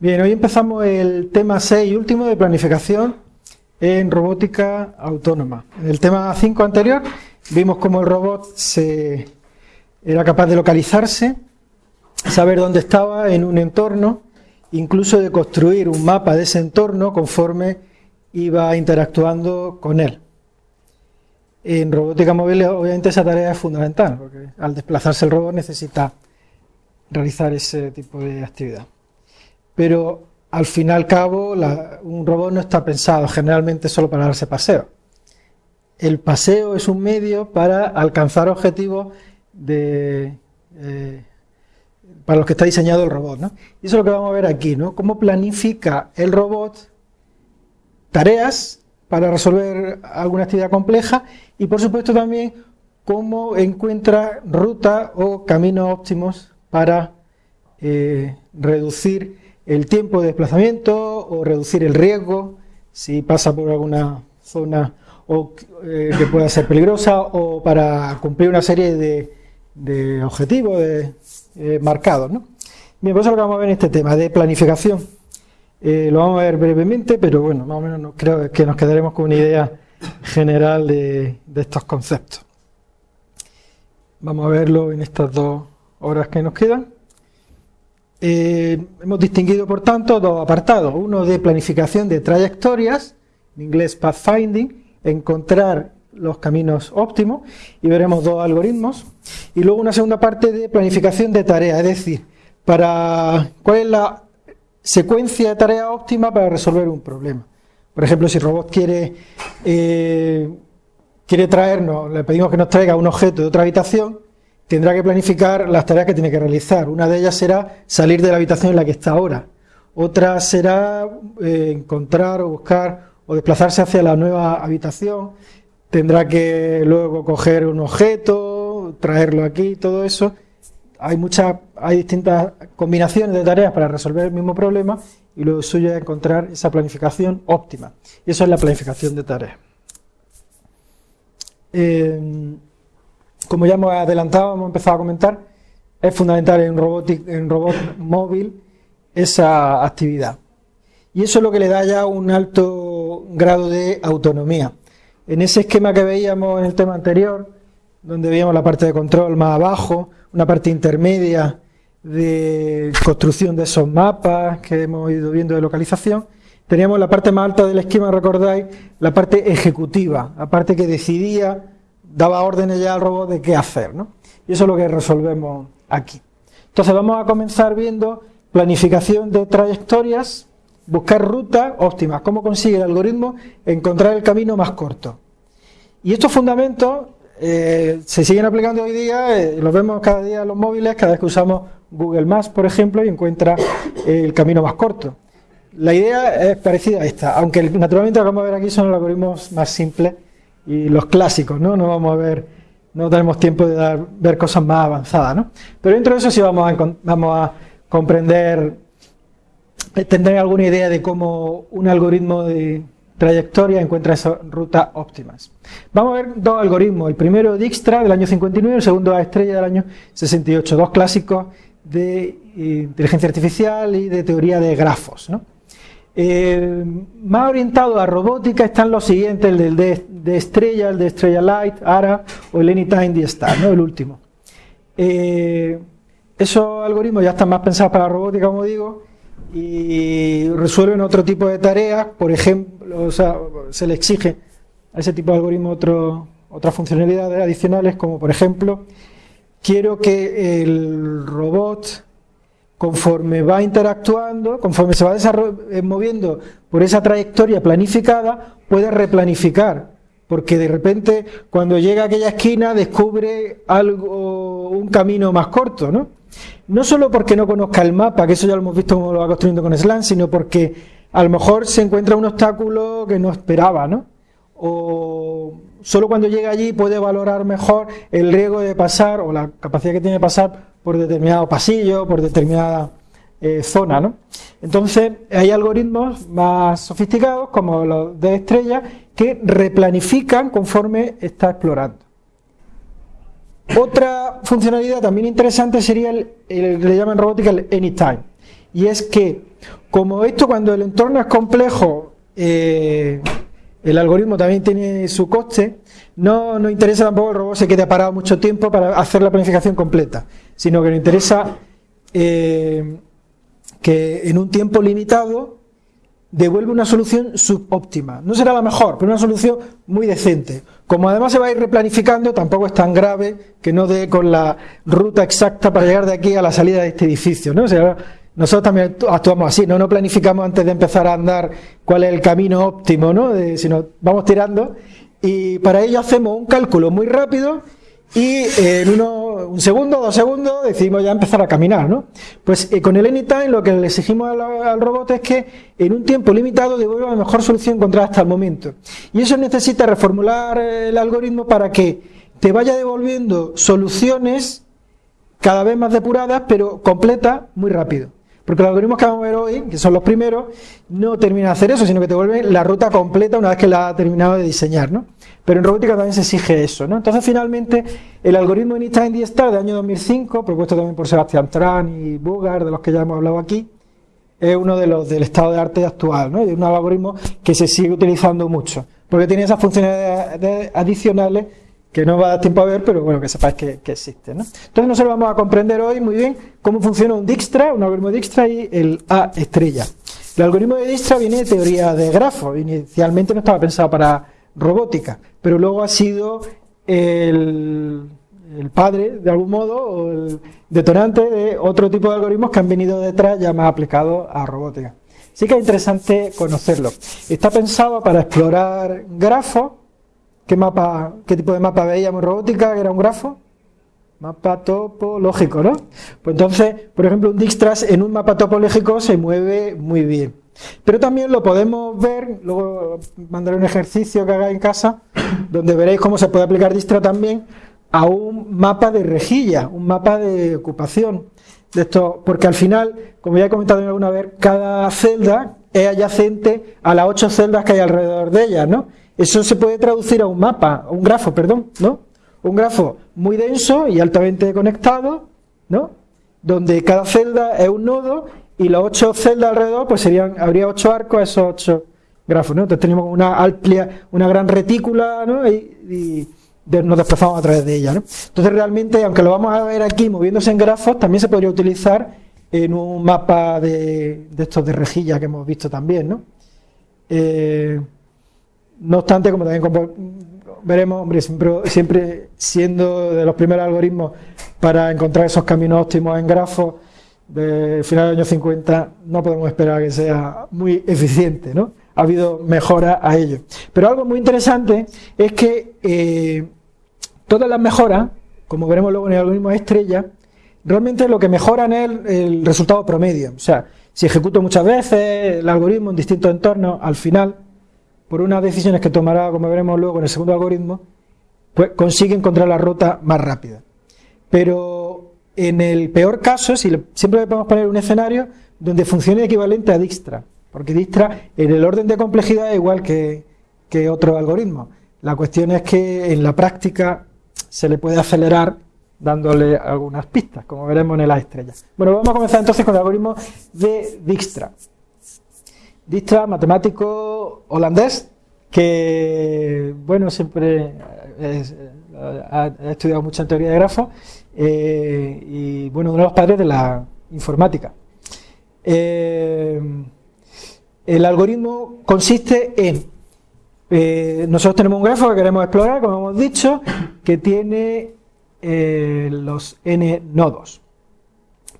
Bien, hoy empezamos el tema 6 y último de planificación en robótica autónoma. En el tema 5 anterior vimos cómo el robot era capaz de localizarse, saber dónde estaba en un entorno, incluso de construir un mapa de ese entorno conforme iba interactuando con él. En robótica móvil obviamente esa tarea es fundamental, porque al desplazarse el robot necesita realizar ese tipo de actividad pero al fin y al cabo un robot no está pensado generalmente solo para darse paseo. El paseo es un medio para alcanzar objetivos de, eh, para los que está diseñado el robot. ¿no? Y eso es lo que vamos a ver aquí, ¿no? cómo planifica el robot tareas para resolver alguna actividad compleja y por supuesto también cómo encuentra rutas o caminos óptimos para eh, reducir el tiempo de desplazamiento o reducir el riesgo si pasa por alguna zona o, eh, que pueda ser peligrosa o para cumplir una serie de, objetivos de, eh, marcados. ¿no? Bien, pues eso lo que vamos a ver en este tema de planificación. Eh, lo vamos a ver brevemente, pero bueno, más o menos creo que nos quedaremos con una idea general de, de estos conceptos. Vamos a verlo en estas dos horas que nos quedan. Eh, hemos distinguido, por tanto, dos apartados. Uno de planificación de trayectorias, en inglés pathfinding, encontrar los caminos óptimos, y veremos dos algoritmos. Y luego una segunda parte de planificación de tareas, es decir, para cuál es la secuencia de tareas óptima para resolver un problema. Por ejemplo, si el robot quiere, eh, quiere traernos, le pedimos que nos traiga un objeto de otra habitación, tendrá que planificar las tareas que tiene que realizar. Una de ellas será salir de la habitación en la que está ahora. Otra será eh, encontrar o buscar o desplazarse hacia la nueva habitación. Tendrá que luego coger un objeto, traerlo aquí, todo eso. Hay muchas, hay distintas combinaciones de tareas para resolver el mismo problema y lo suyo es encontrar esa planificación óptima. Y eso es la planificación de tareas. Eh, como ya hemos adelantado, hemos empezado a comentar, es fundamental en, en robot móvil esa actividad. Y eso es lo que le da ya un alto grado de autonomía. En ese esquema que veíamos en el tema anterior, donde veíamos la parte de control más abajo, una parte intermedia de construcción de esos mapas que hemos ido viendo de localización, teníamos la parte más alta del esquema, recordáis, la parte ejecutiva, la parte que decidía daba órdenes ya al robot de qué hacer, ¿no? Y eso es lo que resolvemos aquí. Entonces vamos a comenzar viendo planificación de trayectorias, buscar rutas óptimas, cómo consigue el algoritmo encontrar el camino más corto. Y estos fundamentos eh, se siguen aplicando hoy día, eh, los vemos cada día en los móviles, cada vez que usamos Google Maps, por ejemplo, y encuentra el camino más corto. La idea es parecida a esta, aunque naturalmente lo que vamos a ver aquí son algoritmos más simples y los clásicos, ¿no? No vamos a ver, no tenemos tiempo de dar, ver cosas más avanzadas, ¿no? Pero dentro de eso sí vamos a, vamos a comprender, eh, tendré alguna idea de cómo un algoritmo de trayectoria encuentra esas rutas óptimas. Vamos a ver dos algoritmos, el primero Dijkstra del año 59 y el segundo A Estrella del año 68, dos clásicos de eh, inteligencia artificial y de teoría de grafos, ¿no? Eh, más orientado a robótica están los siguientes, el del de, Estrella, el de Estrella Light, ARA o el Anytime the Star, ¿no? el último. Eh, esos algoritmos ya están más pensados para la robótica, como digo, y resuelven otro tipo de tareas, por ejemplo, o sea, se le exige a ese tipo de algoritmo otro, otras funcionalidades adicionales, como por ejemplo, quiero que el robot conforme va interactuando, conforme se va eh, moviendo por esa trayectoria planificada, puede replanificar, porque de repente cuando llega a aquella esquina descubre algo, un camino más corto, ¿no? No solo porque no conozca el mapa, que eso ya lo hemos visto cómo lo va construyendo con Slan, sino porque a lo mejor se encuentra un obstáculo que no esperaba, ¿no? O solo cuando llega allí puede valorar mejor el riesgo de pasar o la capacidad que tiene de pasar por determinado pasillo, por determinada eh, zona. ¿no? Entonces, hay algoritmos más sofisticados, como los de estrella, que replanifican conforme está explorando. Otra funcionalidad también interesante sería el, que le llaman robótica el anytime, y es que como esto cuando el entorno es complejo, eh, el algoritmo también tiene su coste, no nos interesa tampoco el robot se quede parado mucho tiempo para hacer la planificación completa, sino que nos interesa eh, que en un tiempo limitado devuelve una solución subóptima. No será la mejor, pero una solución muy decente. Como además se va a ir replanificando, tampoco es tan grave que no dé con la ruta exacta para llegar de aquí a la salida de este edificio. ¿no? Nosotros también actuamos así, no no planificamos antes de empezar a andar cuál es el camino óptimo, ¿no? sino vamos tirando y para ello hacemos un cálculo muy rápido y en uno, un segundo, dos segundos decidimos ya empezar a caminar, ¿no? Pues eh, con el Anytime lo que le exigimos al, robot es que en un tiempo limitado devuelva la mejor solución encontrada hasta el momento. Y eso necesita reformular el algoritmo para que te vaya devolviendo soluciones cada vez más depuradas, pero completas muy rápido. Porque los algoritmos que vamos a ver hoy, que son los primeros, no terminan de hacer eso, sino que te vuelven la ruta completa una vez que la has terminado de diseñar, ¿no? Pero en robótica también se exige eso, ¿no? Entonces, finalmente, el algoritmo Einstein D-Star de año 2005, propuesto también por Sebastián Tran y Bugard, de los que ya hemos hablado aquí, es uno de los del estado de arte actual, ¿no? Es un algoritmo que se sigue utilizando mucho, porque tiene esas funciones adicionales que no va a dar tiempo a ver, pero bueno, que sepáis que, que existe. ¿no? Entonces nosotros vamos a comprender hoy muy bien cómo funciona un Dijkstra, un algoritmo Dijkstra y el A estrella. El algoritmo de Dijkstra viene de teoría de grafos, inicialmente no estaba pensado para robótica, pero luego ha sido el, el padre, de algún modo, o el detonante de otro tipo de algoritmos que han venido detrás ya más aplicados a robótica. Sí que es interesante conocerlo. Está pensado para explorar grafos ¿Qué mapa, qué tipo de mapa veíamos robótica? ¿Que era un grafo? Mapa topológico, ¿no? Pues entonces, por ejemplo, un Dijkstras en un mapa topológico se mueve muy bien. Pero también lo podemos ver, luego mandaré un ejercicio que haga en casa, donde veréis cómo se puede aplicar Dijkstra también a un mapa de rejilla, un mapa de ocupación. De esto, porque al final, como ya he comentado alguna vez, cada celda es adyacente a las ocho celdas que hay alrededor de ella, ¿no? Eso se puede traducir a un mapa, a un grafo, perdón, ¿no? Un grafo muy denso y altamente conectado, ¿no? Donde cada celda es un nodo y las ocho celdas alrededor, pues serían, habría ocho arcos a esos ocho grafos, ¿no? Entonces tenemos una amplia, una gran retícula, ¿no? Y, nos desplazamos a través de ella, ¿no? Entonces realmente, aunque lo vamos a ver aquí moviéndose en grafos, también se podría utilizar en un mapa de, de estos de rejilla que hemos visto también, ¿no? Eh, no obstante, como también veremos, hombre, siempre, siendo de los primeros algoritmos para encontrar esos caminos óptimos en grafos de final del año 50, no podemos esperar que sea muy eficiente, ¿no? Ha habido mejoras a ello. Pero algo muy interesante es que eh, todas las mejoras, como veremos luego en el algoritmo estrella, realmente lo que mejoran es el, el resultado promedio. O sea, si ejecuto muchas veces el algoritmo en distintos entornos, al final por unas decisiones que tomará, como veremos luego en el segundo algoritmo, pues consigue encontrar la ruta más rápida. Pero en el peor caso, si siempre le podemos poner un escenario donde funcione equivalente a Dijkstra, porque Dijkstra en el orden de complejidad es igual que, que otro algoritmo. La cuestión es que en la práctica se le puede acelerar dándole algunas pistas, como veremos en el A estrella. Bueno, vamos a comenzar entonces con el algoritmo de Dijkstra. Dijkstra, matemático holandés, que, bueno, siempre ha, estudiado mucho en teoría de grafos eh, y, bueno, uno de los padres de la informática. Eh, el algoritmo consiste en, eh, nosotros tenemos un grafo que queremos explorar, como hemos dicho, que tiene los n nodos.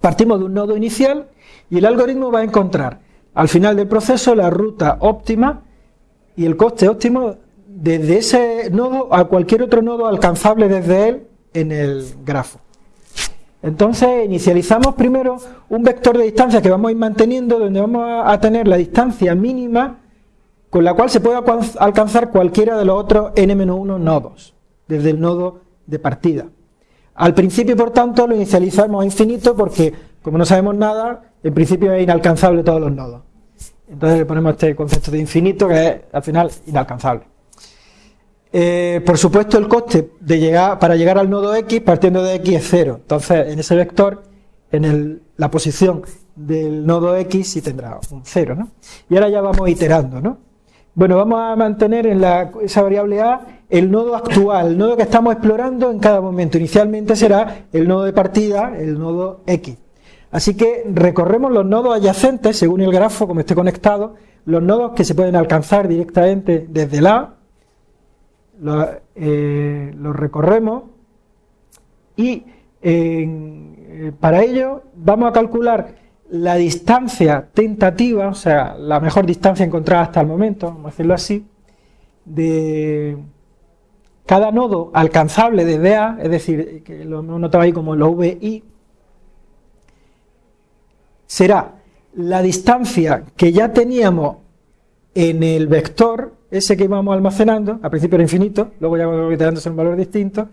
Partimos de un nodo inicial y el algoritmo va a encontrar al final del proceso la ruta óptima y el coste óptimo desde ese nodo a cualquier otro nodo alcanzable desde él en el grafo. Entonces inicializamos primero un vector de distancia que vamos a ir manteniendo donde vamos a tener la distancia mínima con la cual se puede alcanzar cualquiera de los otros n-1 nodos, desde el nodo de partida. Al principio, por tanto, lo inicializamos a infinito porque, como no sabemos nada, en principio es inalcanzable todos los nodos. Entonces le ponemos este concepto de infinito que es al final inalcanzable. Eh, por supuesto el coste para llegar al nodo X partiendo de X es cero. Entonces en ese vector en la posición del nodo X y tendrá un 0, ¿no? Y ahora ya vamos iterando, ¿no? Bueno, vamos a mantener en esa variable A el nodo actual, el nodo que estamos explorando en cada momento. Inicialmente será el nodo de partida, el nodo X. Así que recorremos los nodos adyacentes, según el grafo, como esté conectado, los nodos que se pueden alcanzar directamente desde la eh, los recorremos y eh, para ello vamos a calcular la distancia tentativa, o sea, la mejor distancia encontrada hasta el momento, vamos a decirlo así, de cada nodo alcanzable desde A, es decir, que lo notado ahí como lo VI, será la distancia que ya teníamos en el vector, ese que íbamos almacenando, al principio era infinito, luego ya va iterándose un valor distinto,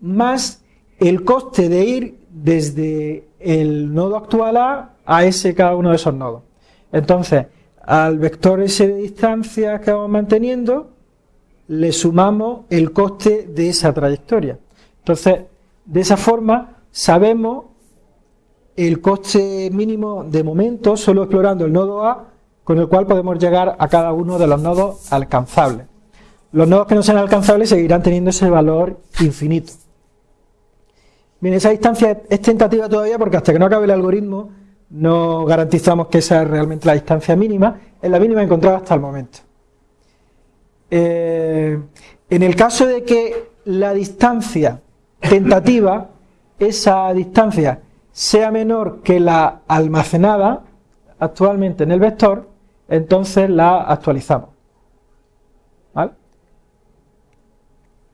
más el coste de ir desde el nodo actual A a ese cada uno de esos nodos. Entonces, al vector S de distancia que vamos manteniendo, le sumamos el coste de esa trayectoria. Entonces, de esa forma, sabemos el coste mínimo de momento, solo explorando el nodo A, con el cual podemos llegar a cada uno de los nodos alcanzables. Los nodos que no sean alcanzables seguirán teniendo ese valor infinito. Bien, esa distancia es tentativa todavía porque hasta que no acabe el algoritmo no garantizamos que esa es realmente la distancia mínima, es la mínima encontrada hasta el momento. Eh, en el caso de que la distancia tentativa, esa distancia sea menor que la almacenada actualmente en el vector, entonces la actualizamos.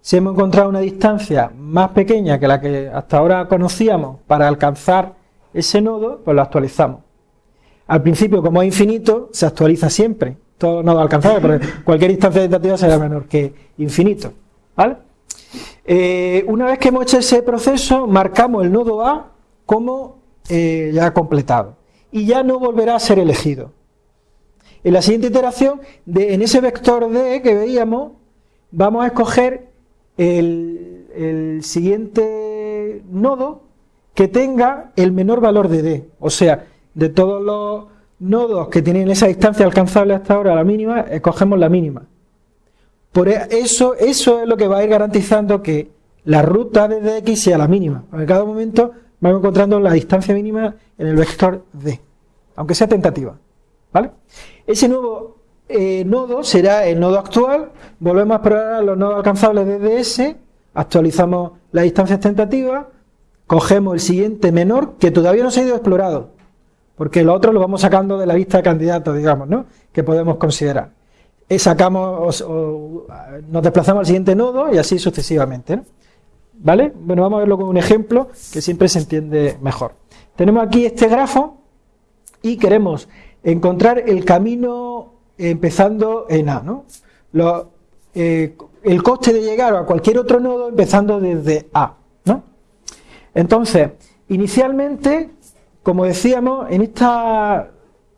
Si hemos encontrado una distancia más pequeña que la que hasta ahora conocíamos para alcanzar ese nodo, pues lo actualizamos. Al principio, como es infinito, se actualiza siempre. Todo nodo alcanzable, porque cualquier distancia tentativa será menor que infinito. ¿Vale? Eh, una vez que hemos hecho ese proceso, marcamos el nodo A como eh, ya completado. Y ya no volverá a ser elegido. En la siguiente iteración, de, en ese vector D que veíamos, vamos a escoger el, siguiente nodo que tenga el menor valor de D. O sea, de todos los nodos que tienen esa distancia alcanzable hasta ahora, la mínima, escogemos la mínima. Por e, eso, eso es lo que va a ir garantizando que la ruta de X sea la mínima. En cada momento vamos encontrando la distancia mínima en el vector D, aunque sea tentativa. ¿Vale? Ese nuevo eh, nodo será el nodo actual, volvemos a explorar los nodos alcanzables desde ese, actualizamos las distancias tentativas, cogemos el siguiente menor que todavía no se ha ido explorado, porque lo otro lo vamos sacando de la lista de candidatos, digamos, ¿no? que podemos considerar. Y sacamos, nos desplazamos al siguiente nodo y así sucesivamente. ¿Vale? Bueno, vamos a verlo con un ejemplo que siempre se entiende mejor. Tenemos aquí este grafo y queremos encontrar el camino empezando en A, ¿no? Eh, el coste de llegar a cualquier otro nodo empezando desde A, ¿no? Entonces, inicialmente, como decíamos, en esta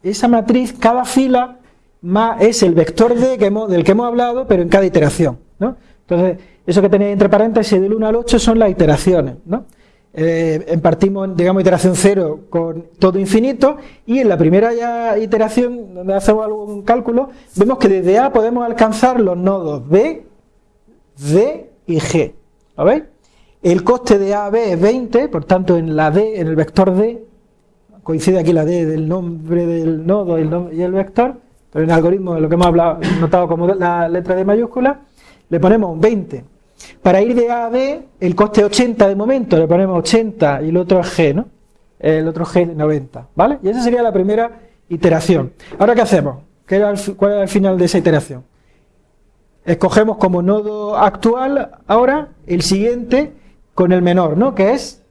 esa matriz, cada fila es el vector D que del que hemos hablado, pero en cada iteración, ¿no? Entonces, eso que tenéis entre paréntesis del 1 al 8 son las iteraciones, ¿no? eh, partimos, digamos, iteración cero con todo infinito y en la primera iteración, donde hacemos algún cálculo, vemos que desde A podemos alcanzar los nodos B, D y G. ¿Lo veis? El coste de A, B es 20, por tanto en la D, en el vector D, coincide aquí la D del nombre del nodo y el, vector, pero en el algoritmo, lo que hemos hablado, notado como la letra D mayúscula, le ponemos 20 para ir de A a B, el coste 80 de momento, le ponemos 80 y el otro es G, ¿no? El otro G 90, ¿vale? Y esa sería la primera iteración. Ahora, ¿qué hacemos? ¿Cuál es el final de esa iteración? Escogemos como nodo actual ahora el siguiente con el menor, ¿no? Que es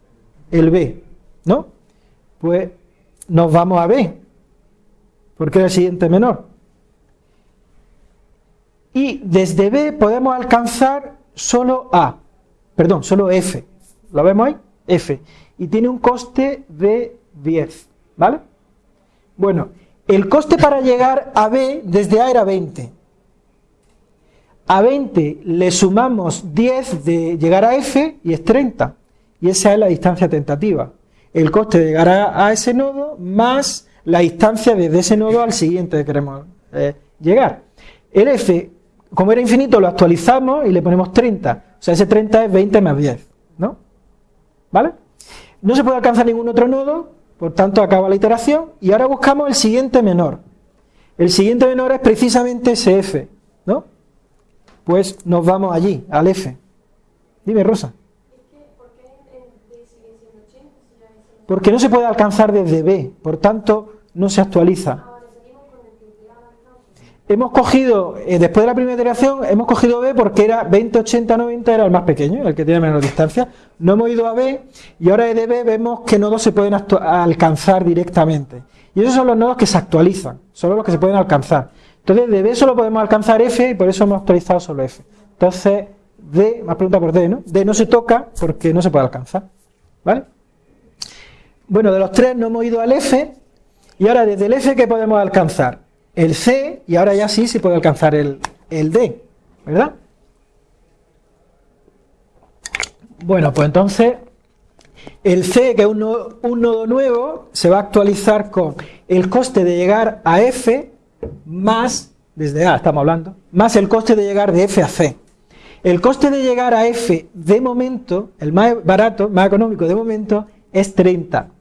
el B, ¿no? Pues nos vamos a B, porque es el siguiente menor. Y desde B podemos alcanzar solo A, perdón, solo F. ¿Lo vemos ahí? F. Y tiene un coste de 10, ¿vale? Bueno, el coste para llegar a B desde A era 20. A 20 le sumamos 10 de llegar a F y es 30. Y esa es la distancia tentativa. el coste de llegar a, ese nodo más la distancia desde ese nodo al siguiente que queremos eh, llegar. El f, como era infinito, lo actualizamos y le ponemos 30. O sea, ese 30 es 20 más 10, ¿no? ¿Vale? No se puede alcanzar ningún otro nodo, por tanto acaba la iteración y ahora buscamos el siguiente menor. El siguiente menor es precisamente ese f, ¿no? Pues nos vamos allí, al f. Dime, Rosa. Porque no se puede alcanzar desde B, por tanto no se actualiza. Hemos cogido, eh, después de la primera iteración, hemos cogido B porque era 20, 80, 90, era el más pequeño, el que tiene menor distancia. No hemos ido a B y ahora de B vemos que nodos se pueden alcanzar directamente. Y esos son los nodos que se actualizan, solo los que se pueden alcanzar. Entonces de B solo podemos alcanzar F y por eso hemos actualizado solo F. Entonces D, más pregunta por D, ¿no? D no se toca porque no se puede alcanzar. ¿Vale? Bueno, de los tres no hemos ido al F y ahora desde el F ¿qué podemos alcanzar? El C y ahora ya sí se puede alcanzar el, D, ¿verdad? Bueno, pues entonces el C, que es un nodo, nuevo, se va a actualizar con el coste de llegar a F más, desde A estamos hablando, más el coste de llegar de F a C. El coste de llegar a F de momento, el más barato, más económico de momento, es 30, ¿no?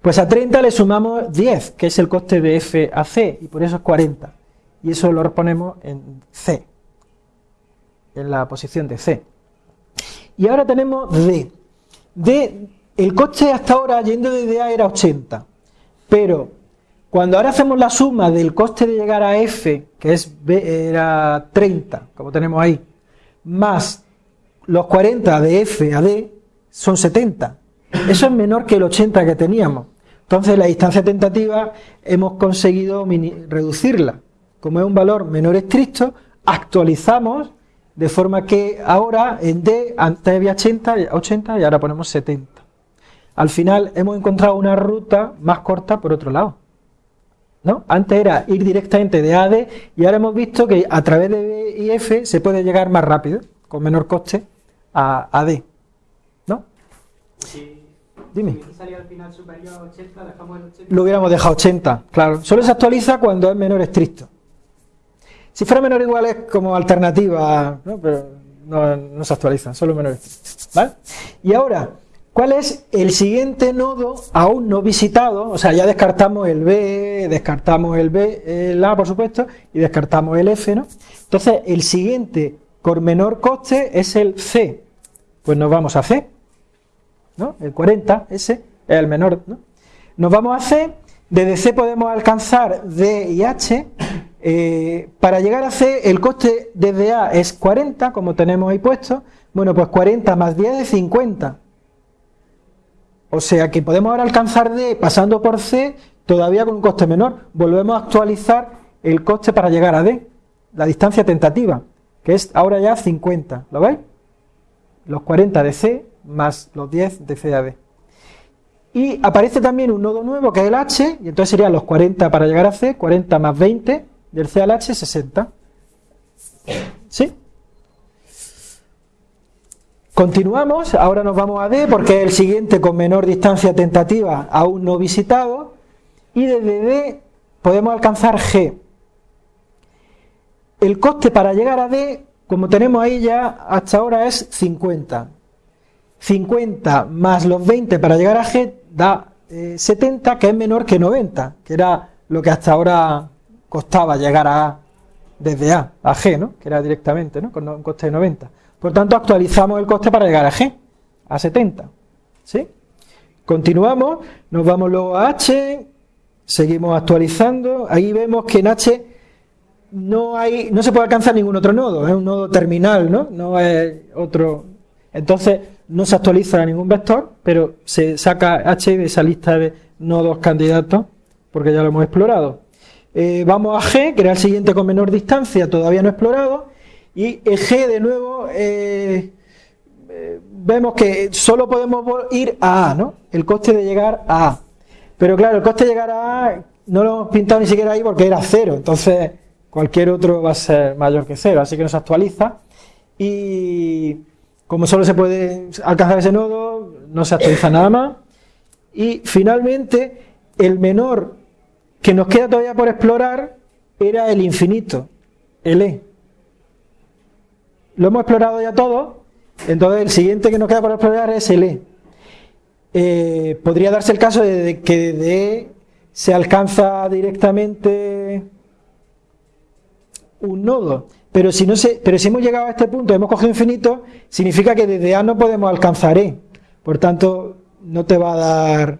Pues a 30 le sumamos 10, que es el coste de F a C, y por eso es 40. Y eso lo ponemos en C, en la posición de C. Y ahora tenemos D. D, el coste hasta ahora yendo desde A era 80, pero cuando ahora hacemos la suma del coste de llegar a F, que es B, era 30, como tenemos ahí, más los 40 de F a D, son 70. Eso es menor que el 80 que teníamos. Entonces la distancia tentativa hemos conseguido reducirla. Como es un valor menor estricto, actualizamos de forma que ahora en D antes había 80, 80 y ahora ponemos 70. Al final hemos encontrado una ruta más corta por otro lado. ¿no? Antes era ir directamente de A a D y ahora hemos visto que a través de B y F se puede llegar más rápido, con menor coste, a, a D. ¿No? Dime. Lo hubiéramos dejado 80, claro. Solo se actualiza cuando es menor estricto. Si fuera menor igual es como alternativa, ¿no? pero no, se actualiza, solo menor estricto. ¿Vale? Y ahora, ¿cuál es el siguiente nodo aún no visitado? O sea, ya descartamos el B, descartamos el B, el A, por supuesto, y descartamos el F, ¿no? Entonces, el siguiente con menor coste es el C. Pues nos vamos a C. El 40, ese, es el menor, Nos vamos a C, desde C podemos alcanzar D y H, eh, para llegar a C el coste desde A es 40, como tenemos ahí puesto, bueno pues 40 más 10 es 50, o sea que podemos ahora alcanzar D pasando por C todavía con un coste menor, volvemos a actualizar el coste para llegar a D, la distancia tentativa, que es ahora ya 50, ¿lo veis? Los 40 de C más los 10 de CAD. Y aparece también un nodo nuevo que es el H, y entonces serían los 40 para llegar a C, 40 más 20 del C al H, 60. ¿Sí? Continuamos, ahora nos vamos a D porque es el siguiente con menor distancia tentativa aún no visitado, y desde D podemos alcanzar G. El coste para llegar a D, como tenemos ahí ya hasta ahora, es 50. 50 más los 20 para llegar a G da 70, eh, que es menor que 90, que era lo que hasta ahora costaba llegar a A desde A a G, ¿no? que era directamente, ¿no? con un coste de 90. Por tanto, actualizamos el coste para llegar a G, a 70. ¿sí? Continuamos, nos vamos luego a H, seguimos actualizando, ahí vemos que en H no, hay, no se puede alcanzar ningún otro nodo, es un nodo terminal, ¿no? no es otro... Entonces, no se actualiza ningún vector, pero se saca H de esa lista de nodos candidatos, porque ya lo hemos explorado. Eh, vamos a G, que era el siguiente con menor distancia, todavía no explorado, y G de nuevo eh, eh, vemos que solo podemos ir a A, ¿no? El coste de llegar a A. Pero claro, el coste de llegar a A no lo hemos pintado ni siquiera ahí porque era cero, entonces cualquier otro va a ser mayor que cero, así que no se actualiza. Y como solo se puede alcanzar ese nodo, no se actualiza nada más. Y finalmente, el menor que nos queda todavía por explorar era el infinito, el E. Lo hemos explorado ya todo, entonces el siguiente que nos queda por explorar es el E. Eh, podría darse el caso de que de E se alcanza directamente un nodo, pero si, hemos llegado a este punto, hemos cogido infinito, significa que desde A no podemos alcanzar E. Por tanto, no te va a dar...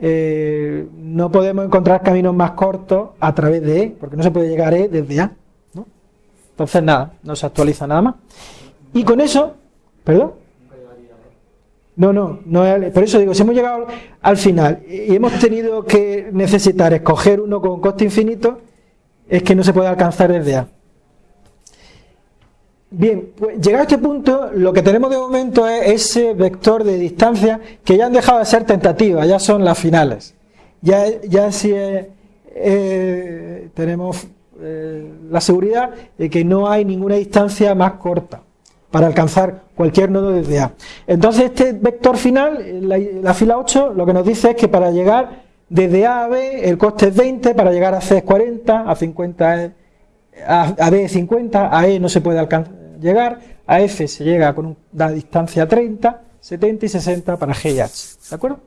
Eh, no podemos encontrar caminos más cortos a través de E, porque no se puede llegar a E desde A. Entonces, nada, no se actualiza nada más. Y con eso, ¿perdón? No, no, no por eso digo, si hemos llegado al final y hemos tenido que necesitar escoger uno con coste infinito, es que no se puede alcanzar desde A. Bien, pues llegado a este punto, lo que tenemos de momento es ese vector de distancia que ya han dejado de ser tentativas, ya son las finales. Ya, ya sí eh, tenemos eh, la seguridad de que no hay ninguna distancia más corta para alcanzar cualquier nodo desde A. Entonces este vector final, la, fila 8, lo que nos dice es que para llegar desde A a B el coste es 20, para llegar a C es 40, a 50 es, a, B es 50, a E no se puede alcanzar llegar, a F se llega con una distancia 30, 70 y 60 para G y H, ¿de acuerdo?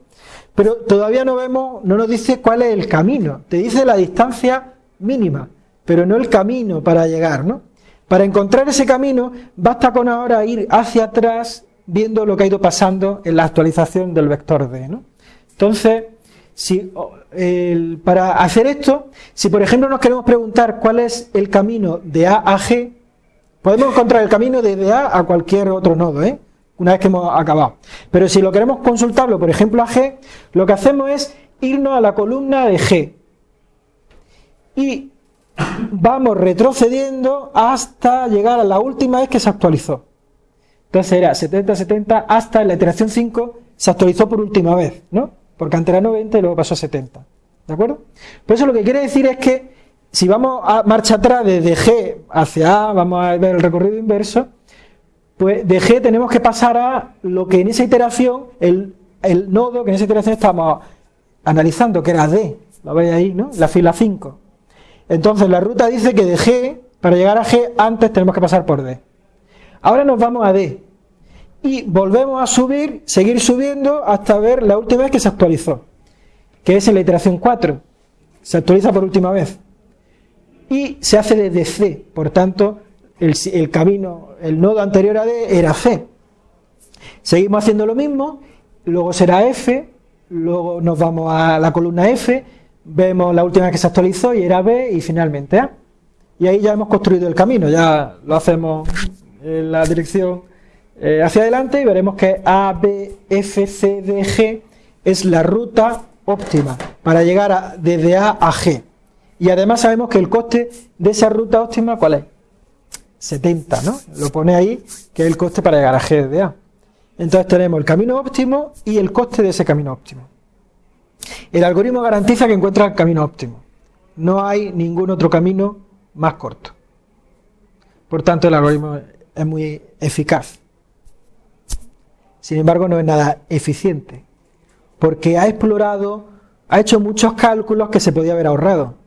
Pero todavía no vemos, no nos dice cuál es el camino, te dice la distancia mínima, pero no el camino para llegar, ¿no? Para encontrar ese camino, basta con ahora ir hacia atrás viendo lo que ha ido pasando en la actualización del vector D, ¿no? Entonces, si, para hacer esto, si por ejemplo nos queremos preguntar cuál es el camino de A a G, Podemos encontrar el camino desde A a cualquier otro nodo, ¿eh? una vez que hemos acabado. Pero si lo queremos consultarlo, por ejemplo, a G, lo que hacemos es irnos a la columna de G. Y vamos retrocediendo hasta llegar a la última vez que se actualizó. Entonces era 70-70 hasta la iteración 5 se actualizó por última vez, ¿no? Porque antes era 90 y luego pasó a 70. ¿De acuerdo? Por eso lo que quiere decir es que si vamos a marcha atrás desde G hacia A, vamos a ver el recorrido inverso, pues de G tenemos que pasar a lo que en esa iteración, el, nodo que en esa iteración estamos analizando, que era D, lo veis ahí, ¿no? La fila 5. Entonces la ruta dice que de G, para llegar a G, antes tenemos que pasar por D. Ahora nos vamos a D. Y volvemos a subir, seguir subiendo hasta ver la última vez que se actualizó, que es en la iteración 4. Se actualiza por última vez y se hace desde C, por tanto el, camino, el nodo anterior a D era C. Seguimos haciendo lo mismo, luego será F, luego nos vamos a la columna F, vemos la última que se actualizó y era B y finalmente A. Y ahí ya hemos construido el camino, ya lo hacemos en la dirección eh, hacia adelante y veremos que A, B, F, C, D, G es la ruta óptima para llegar desde A a G. Y además sabemos que el coste de esa ruta óptima, ¿cuál es? 70, ¿no? Lo pone ahí, que es el coste para llegar a G de A. Entonces tenemos el camino óptimo y el coste de ese camino óptimo. El algoritmo garantiza que encuentra el camino óptimo. No hay ningún otro camino más corto. Por tanto, el algoritmo es muy eficaz. Sin embargo, no es nada eficiente, porque ha explorado, ha hecho muchos cálculos que se podía haber ahorrado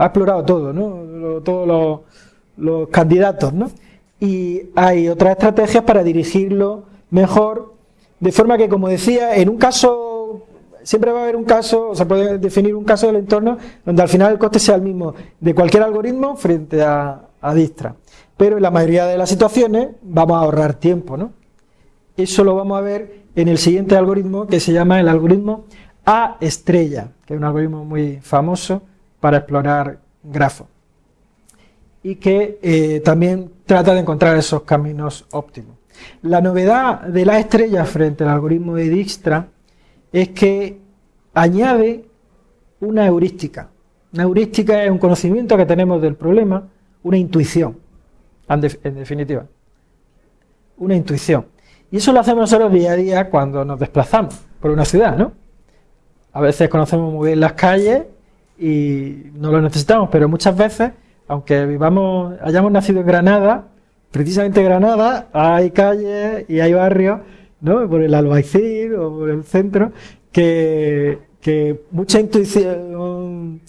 ha explorado todo, ¿no? todos los, candidatos, ¿no? Y hay otras estrategias para dirigirlo mejor, de forma que, como decía, en un caso, siempre va a haber un caso, o se puede definir un caso del entorno donde al final el coste sea el mismo de cualquier algoritmo frente a, a Distra. Pero en la mayoría de las situaciones vamos a ahorrar tiempo, ¿no? Eso lo vamos a ver en el siguiente algoritmo que se llama el algoritmo A estrella, que es un algoritmo muy famoso para explorar grafos y que eh, también trata de encontrar esos caminos óptimos. La novedad de la estrella frente al algoritmo de Dijkstra es que añade una heurística. Una heurística es un conocimiento que tenemos del problema, una intuición, en definitiva. Una intuición. Y eso lo hacemos nosotros día a día cuando nos desplazamos por una ciudad, ¿no? A veces conocemos muy bien las calles y no lo necesitamos, pero muchas veces, aunque vivamos, hayamos nacido en Granada, precisamente en Granada hay calles y hay barrios, ¿no? por el Albaicín o por el centro, que, que mucha intuición,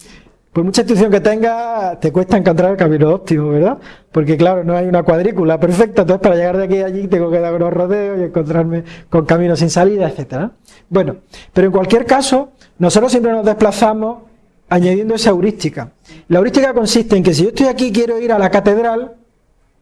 por mucha intuición que tenga, te cuesta encontrar el camino óptimo, ¿verdad? Porque claro, no hay una cuadrícula perfecta, entonces para llegar de aquí a allí tengo que dar unos rodeos y encontrarme con caminos sin salida, etcétera. Bueno, pero en cualquier caso, nosotros siempre nos desplazamos añadiendo esa heurística. La heurística consiste en que si yo estoy aquí quiero ir a la catedral,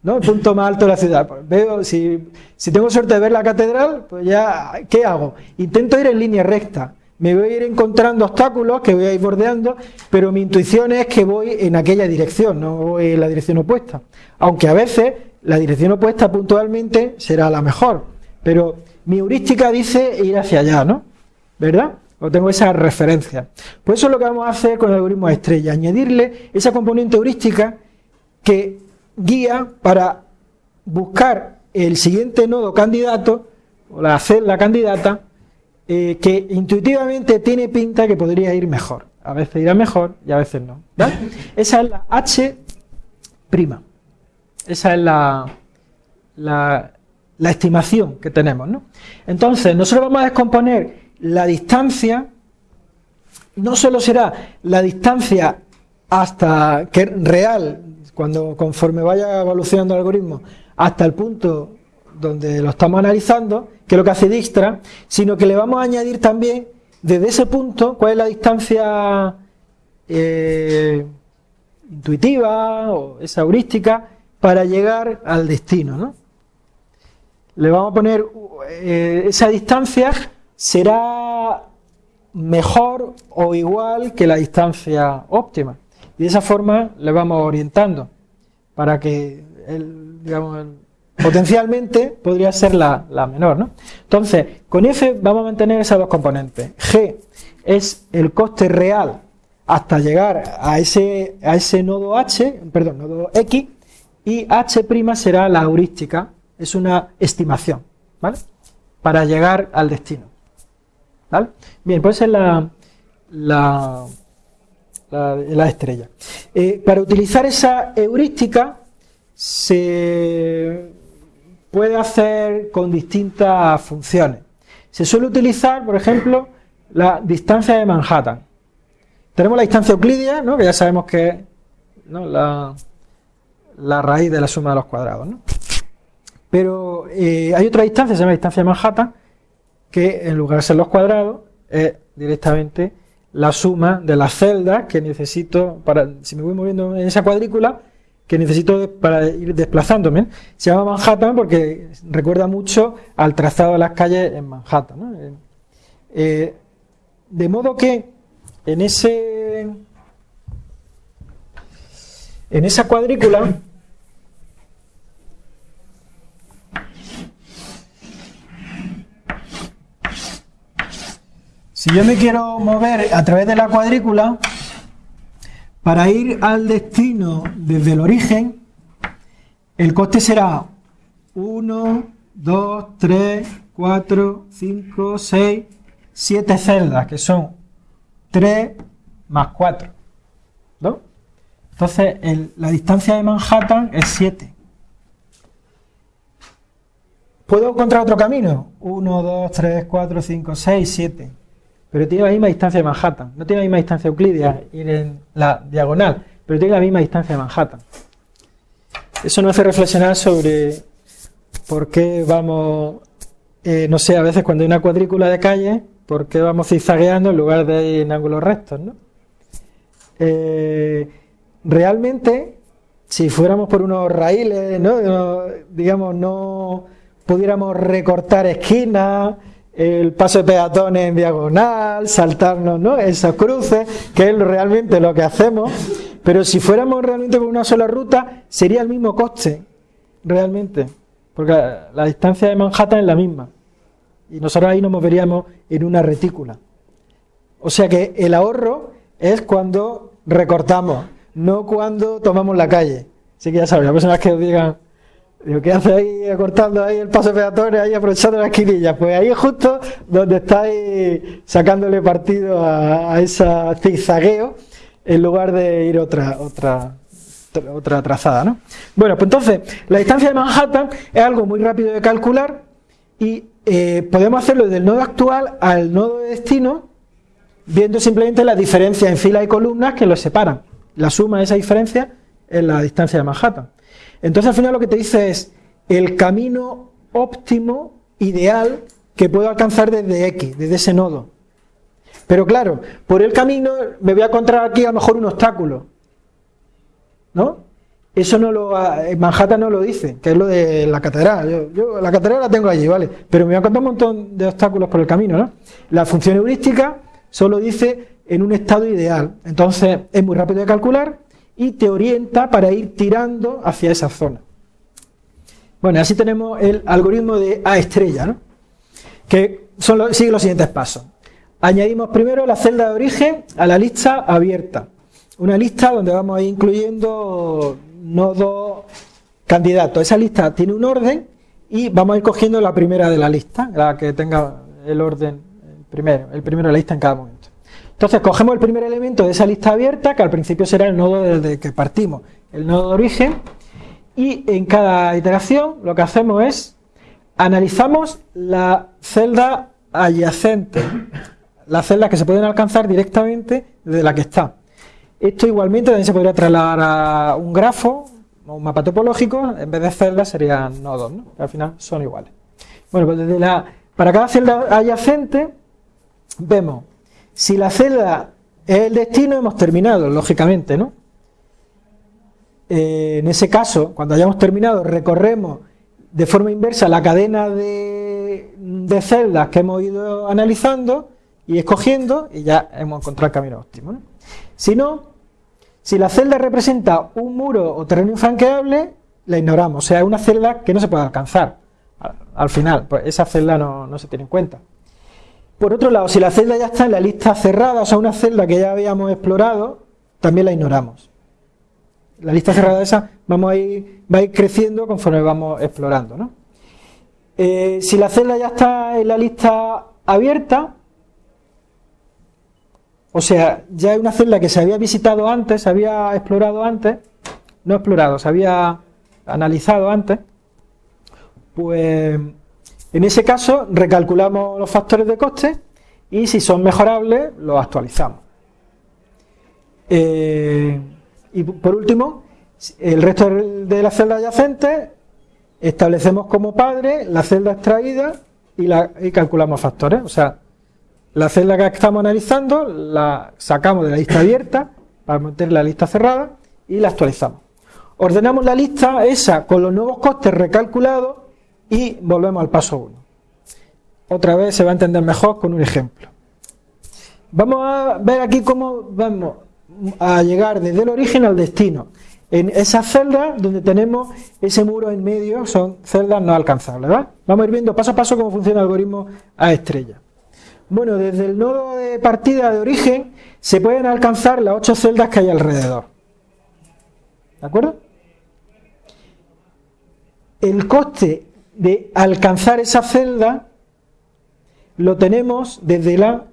¿no? El punto más alto de la ciudad. Veo, si, si tengo suerte de ver la catedral, pues ya, ¿qué hago? Intento ir en línea recta me voy a ir encontrando obstáculos que voy a ir bordeando, pero mi intuición es que voy en aquella dirección, no voy en la dirección opuesta. Aunque a veces la dirección opuesta puntualmente será la mejor, pero mi heurística dice ir hacia allá, ¿no? ¿Verdad? O tengo esa referencia. Pues eso es lo que vamos a hacer con el algoritmo estrella, añadirle esa componente heurística que guía para buscar el siguiente nodo candidato, o la celda candidata, eh, que intuitivamente tiene pinta que podría ir mejor. A veces irá mejor y a veces no. Esa es la H. Esa es la, la, estimación que tenemos. Entonces, nosotros vamos a descomponer la distancia, no solo será la distancia hasta que real, cuando conforme vaya evolucionando el algoritmo, hasta el punto donde lo estamos analizando, que es lo que hace Dijkstra, sino que le vamos a añadir también desde ese punto cuál es la distancia eh, intuitiva o esa heurística para llegar al destino. ¿no? Le vamos a poner eh, esa distancia será mejor o igual que la distancia óptima. Y de esa forma le vamos orientando para que el, digamos, Potencialmente podría ser la, menor, ¿no? Entonces, con F vamos a mantener esas dos componentes. G es el coste real hasta llegar a ese, a ese nodo H, perdón, nodo X, y H' será la heurística, es una estimación, ¿vale? Para llegar al destino. ¿Vale? Bien, pues es la, la, la, estrella. Eh, para utilizar esa heurística se puede hacer con distintas funciones. Se suele utilizar, por ejemplo, la distancia de Manhattan. Tenemos la distancia euclidia, ¿no? que ya sabemos que es la, raíz de la suma de los cuadrados. Pero eh, hay otra distancia, se llama distancia de Manhattan, que en lugar de ser los cuadrados, es directamente la suma de las celdas que necesito para, si me voy moviendo en esa cuadrícula, que necesito para ir desplazándome. Se llama Manhattan porque recuerda mucho al trazado de las calles en Manhattan. Eh, eh, de modo que en ese en esa cuadrícula si yo me quiero mover a través de la cuadrícula para ir al destino desde el origen, el coste será 1, 2, 3, 4, 5, 6, 7 celdas, que son 3 más 4. ¿no? Entonces, la distancia de Manhattan es 7. ¿Puedo encontrar otro camino? 1, 2, 3, 4, 5, 6, 7 pero tiene la misma distancia de Manhattan. No tiene la misma distancia euclidia ir en la diagonal, pero tiene la misma distancia de Manhattan. Eso nos hace reflexionar sobre por qué vamos, eh, no sé, a veces cuando hay una cuadrícula de calle, por qué vamos zigzagueando en lugar de ir en ángulos rectos, ¿no? Eh, realmente, si fuéramos por unos raíles, ¿no? digamos, no pudiéramos recortar esquinas, el paso de peatones en diagonal, saltarnos ¿no? esas cruces, que es realmente lo que hacemos, pero si fuéramos realmente por una sola ruta, sería el mismo coste, realmente, porque la, distancia de Manhattan es la misma, y nosotros ahí nos moveríamos en una retícula. O sea que el ahorro es cuando recortamos, no cuando tomamos la calle. Así que ya sabes, las personas que os digan, Digo, ¿qué hace ahí cortando ahí el paso peatones, ahí aprovechando la esquinilla? Pues ahí es justo donde estáis sacándole partido a, ese zigzagueo en lugar de ir otra, otra, otra trazada, ¿no? Bueno, pues entonces, la distancia de Manhattan es algo muy rápido de calcular y eh, podemos hacerlo del nodo actual al nodo de destino, viendo simplemente la diferencia en filas y columnas que los separan. La suma de esa diferencia es la distancia de Manhattan. Entonces al final lo que te dice es el camino óptimo, ideal, que puedo alcanzar desde X, desde ese nodo. Pero claro, por el camino me voy a encontrar aquí a lo mejor un obstáculo. ¿No? Eso no lo, Manhattan no lo dice, que es lo de la catedral. Yo, la catedral la tengo allí, ¿vale? Pero me voy a encontrar un montón de obstáculos por el camino, ¿no? La función heurística solo dice en un estado ideal. Entonces es muy rápido de calcular y te orienta para ir tirando hacia esa zona. Bueno, así tenemos el algoritmo de A estrella, ¿no? que son sigue los siguientes pasos. Añadimos primero la celda de origen a la lista abierta. Una lista donde vamos a ir incluyendo nodos candidatos. Esa lista tiene un orden y vamos a ir cogiendo la primera de la lista, la que tenga el orden primero, el primero de la lista en cada momento. Entonces cogemos el primer elemento de esa lista abierta, que al principio será el nodo desde que partimos, el nodo de origen, y en cada iteración lo que hacemos es analizamos la celda adyacente, las celdas que se pueden alcanzar directamente desde la que está. Esto igualmente también se podría trasladar a un grafo o un mapa topológico, en vez de celdas serían nodos, ¿no? al final son iguales. Bueno, pues desde la, para cada celda adyacente vemos si la celda es el destino, hemos terminado, lógicamente, ¿no? Eh, en ese caso, cuando hayamos terminado, recorremos de forma inversa la cadena de, celdas que hemos ido analizando y escogiendo y ya hemos encontrado el camino óptimo. Si no, si la celda representa un muro o terreno infranqueable, la ignoramos, o sea, es una celda que no se puede alcanzar. Al, final, pues esa celda no se tiene en cuenta. Por otro lado, si la celda ya está en la lista cerrada, o sea, una celda que ya habíamos explorado, también la ignoramos la lista cerrada esa vamos a ir, va a ir creciendo conforme vamos explorando. ¿no? Eh, si la celda ya está en la lista abierta, o sea, ya hay una celda que se había visitado antes, se había explorado antes, no explorado, se había analizado antes, pues en ese caso recalculamos los factores de coste y si son mejorables los actualizamos. Eh, y por último, el resto de las celdas adyacentes establecemos como padre la celda extraída y, la, calculamos factores. O sea, la celda que estamos analizando la sacamos de la lista abierta para meter la lista cerrada y la actualizamos. Ordenamos la lista esa con los nuevos costes recalculados y volvemos al paso 1. Otra vez se va a entender mejor con un ejemplo. Vamos a ver aquí cómo vamos a llegar desde el origen al destino. En esas celdas donde tenemos ese muro en medio son celdas no alcanzables. Vamos a ir viendo paso a paso cómo funciona el algoritmo a estrella. Bueno, desde el nodo de partida de origen se pueden alcanzar las ocho celdas que hay alrededor. ¿De acuerdo? El coste de alcanzar esa celda lo tenemos desde la,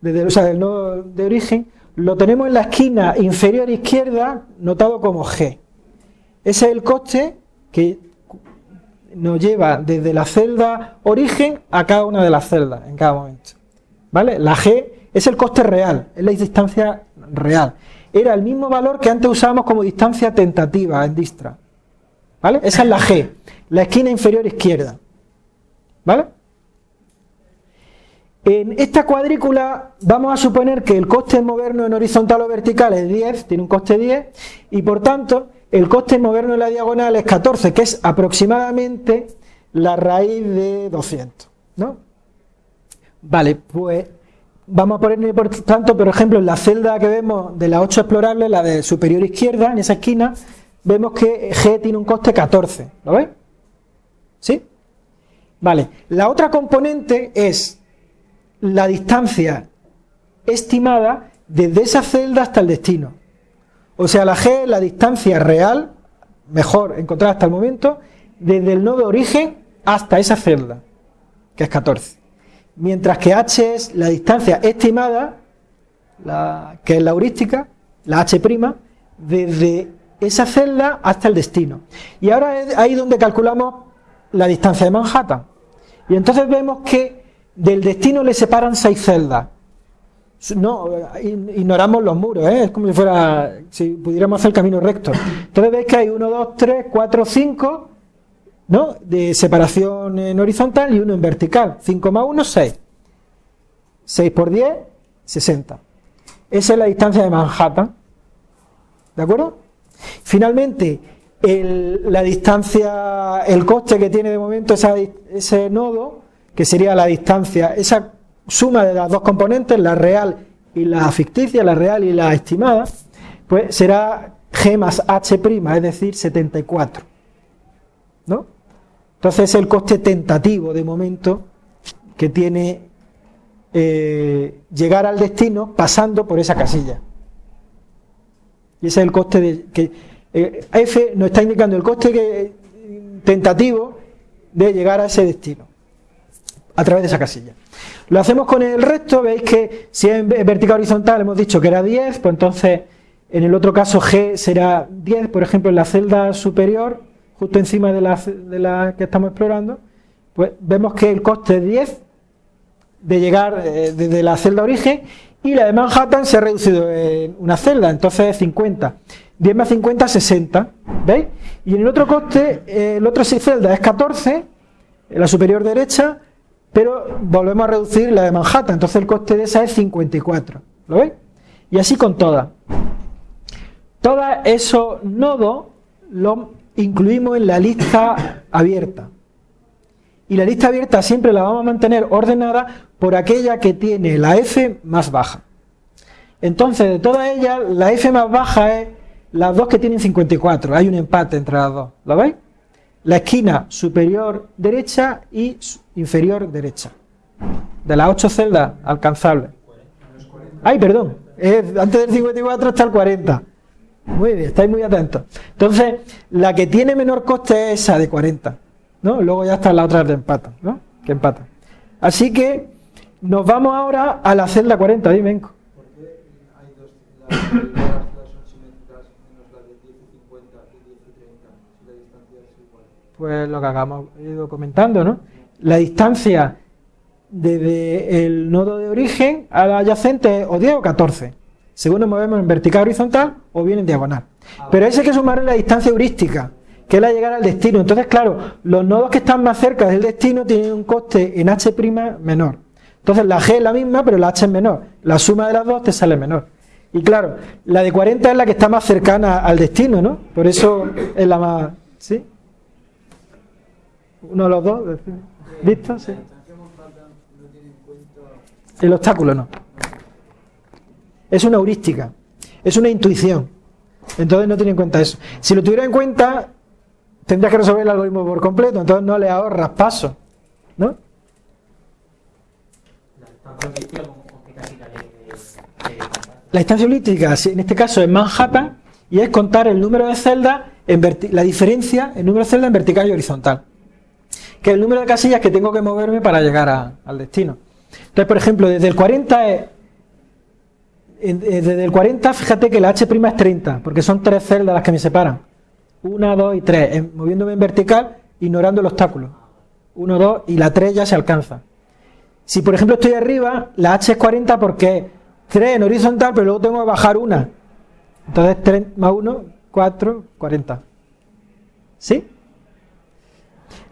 desde, o del nodo de origen lo tenemos en la esquina inferior izquierda notado como G. Ese es el coste que nos lleva desde la celda origen a cada una de las celdas en cada momento. ¿Vale? La G es el coste real, es la distancia real. Era el mismo valor que antes usábamos como distancia tentativa en Distra. ¿Vale? Esa es la G, la esquina inferior izquierda. ¿Vale? En esta cuadrícula vamos a suponer que el coste de movernos en horizontal o vertical es 10, tiene un coste 10, y por tanto el coste de movernos en la diagonal es 14, que es aproximadamente la raíz de 200. ¿no? Vale, pues vamos a poner por tanto, por ejemplo, en la celda que vemos de las 8 explorables, la de superior izquierda, en esa esquina, vemos que G tiene un coste 14, ¿lo veis? ¿Sí? Vale, la otra componente es la distancia estimada desde esa celda hasta el destino. O sea, la G es la distancia real, mejor encontrada hasta el momento, desde el nodo de origen hasta esa celda, que es 14. Mientras que H es la distancia estimada, la, que es la heurística, la H', desde esa celda hasta el destino. Y ahora es ahí donde calculamos la distancia de Manhattan. Y entonces vemos que del destino le separan seis celdas. No, ignoramos los muros, ¿eh? es como si fuera, si pudiéramos hacer camino recto. Entonces veis que hay 1, 2, 3, 4, 5, ¿no? De separación en horizontal y uno en vertical. 5 más 1, 6. 6 por 10, 60. Esa es la distancia de Manhattan. ¿De acuerdo? Finalmente, la distancia, el coste que tiene de momento ese nodo, que sería la distancia, esa suma de las dos componentes, la real y la ficticia, la real y la estimada, pues será G más H', es decir, 74. ¿No? Entonces es el coste tentativo de momento que tiene eh, llegar al destino pasando por esa casilla. Y ese es el coste de, que eh, F nos está indicando el coste tentativo de llegar a ese destino a través de esa casilla. Lo hacemos con el resto, veis que si es vertical horizontal hemos dicho que era 10, pues entonces en el otro caso G será 10, por ejemplo en la celda superior, justo encima de la, de la que estamos explorando, pues vemos que el coste es 10 de llegar eh, desde la celda origen y la de Manhattan se ha reducido en una celda, entonces es 50. 10 más 50, 60, ¿veis? Y en el otro coste, eh, el otro celda es 14, en la superior derecha, pero volvemos a reducir la de Manhattan, entonces el coste de esa es 54, ¿lo veis? Y así con todas. Todos esos nodos los incluimos en la lista abierta. Y la lista abierta siempre la vamos a mantener ordenada por aquella que tiene la F más baja. Entonces, de todas ellas, la F más baja es las dos que tienen 54. Hay un empate entre las dos. ¿Lo veis? La esquina superior derecha y inferior derecha. De las ocho celdas alcanzables. Ay, perdón. antes del 54 está el 40. Muy bien, estáis muy atentos. Entonces, la que tiene menor coste es esa de 40. ¿no? Luego ya está la otra de empate, ¿no? Que empata. Así que nos vamos ahora a la celda 40, dime, Enco. Pues lo que hagamos ido comentando, ¿no? La distancia desde el nodo de origen al adyacente o 10 o 14, según nos movemos en vertical horizontal o bien en diagonal. Pero ese hay que sumar la distancia heurística, que es la llegada al destino. Entonces, claro, los nodos que están más cerca del destino tienen un coste en h' menor. Entonces la G es la misma, pero la H es menor. La suma de las dos te sale menor. Y claro, la de 40 es la que está más cercana al destino, ¿no? Por eso es la más... ¿Sí? Uno de los dos. ¿Visto? Sí. El obstáculo no. Es una heurística. Es una intuición. Entonces no tiene en cuenta eso. Si lo tuviera en cuenta, tendrías que resolver el algoritmo por completo. Entonces no le ahorras paso. ¿No? La distancia holística, en este caso es Manhattan, y es contar el número de celdas, en la diferencia, el número de celdas en vertical y horizontal. Que el número de casillas que tengo que moverme para llegar al destino. Entonces, por ejemplo, desde el 40 es, eh, desde el 40, fíjate que la H' es 30, porque son tres celdas las que me separan. Una, dos y tres, moviéndome en vertical, ignorando el obstáculo. Uno, dos, y la 3 ya se alcanza. Si por ejemplo estoy arriba, la H es 40 porque 3 en horizontal, pero luego tengo que bajar una. Entonces 3 más 1, 4, 40. ¿Sí?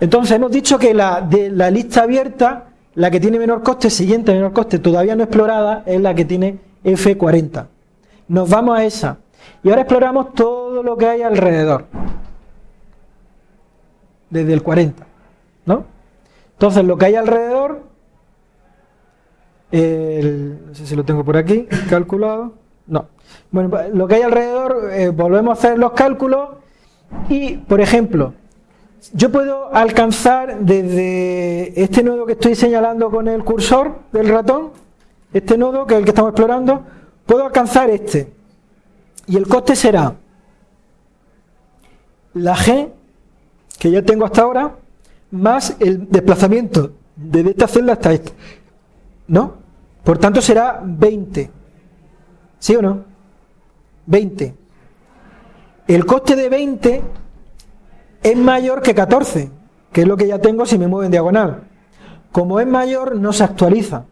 Entonces hemos dicho que la, de la lista abierta, la que tiene menor coste, siguiente menor coste, todavía no explorada, es la que tiene F40. Nos vamos a esa. Y ahora exploramos todo lo que hay alrededor. Desde el 40. ¿No? Entonces lo que hay alrededor no sé si lo tengo por aquí, calculado. No. Bueno, lo que hay alrededor, eh, volvemos a hacer los cálculos y, por ejemplo, yo puedo alcanzar desde este nodo que estoy señalando con el cursor del ratón, este nodo que es el que estamos explorando, puedo alcanzar este. Y el coste será la G, que ya tengo hasta ahora, más el desplazamiento desde esta celda hasta esta. ¿No? Por tanto será 20. ¿Sí o no? 20. El coste de 20 es mayor que 14, que es lo que ya tengo si me muevo en diagonal. como es mayor, no se actualiza.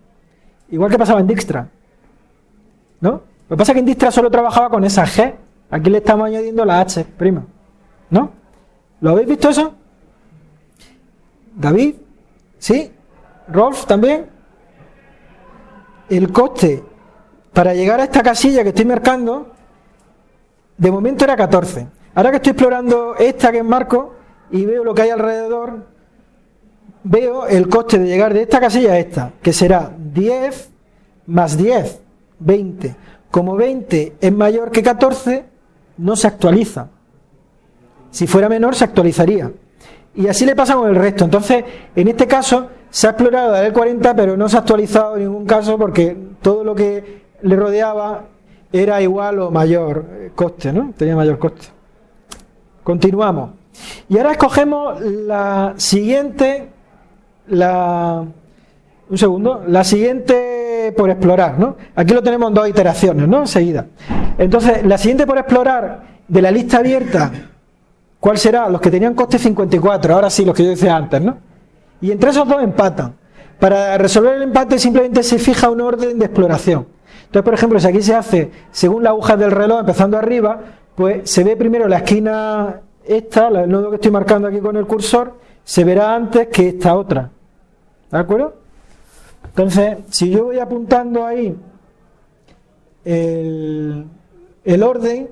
Igual que pasaba en Dijkstra. ¿No? Lo que pasa es que en Dijkstra solo trabajaba con esa G. Aquí le estamos añadiendo la H, prima. ¿No? ¿Lo habéis visto eso? David, ¿sí? Rolf también. El coste para llegar a esta casilla que estoy marcando, de momento era 14. Ahora que estoy explorando esta que es marco y veo lo que hay alrededor, veo el coste de llegar de esta casilla a esta, que será 10 más 10, 20. Como 20 es mayor que 14, no se actualiza. Si fuera menor, se actualizaría. Y así le pasa con el resto. Entonces, en este caso, se ha explorado la del 40, pero no se ha actualizado en ningún caso porque todo lo que le rodeaba era igual o mayor coste, ¿no? Tenía mayor coste. Continuamos. Y ahora escogemos la siguiente, la, un segundo, la siguiente por explorar, ¿no? Aquí lo tenemos en dos iteraciones, ¿no? Enseguida. Entonces, la siguiente por explorar de la lista abierta ¿Cuál será? Los que tenían coste 54, ahora sí, los que yo decía antes, ¿no? Y entre esos dos empatan. Para resolver el empate simplemente se fija un orden de exploración. Entonces, por ejemplo, si aquí se hace según la aguja del reloj, empezando arriba, pues se ve primero la esquina esta, el nodo que estoy marcando aquí con el cursor, se verá antes que esta otra. ¿De acuerdo? Entonces, si yo voy apuntando ahí el, orden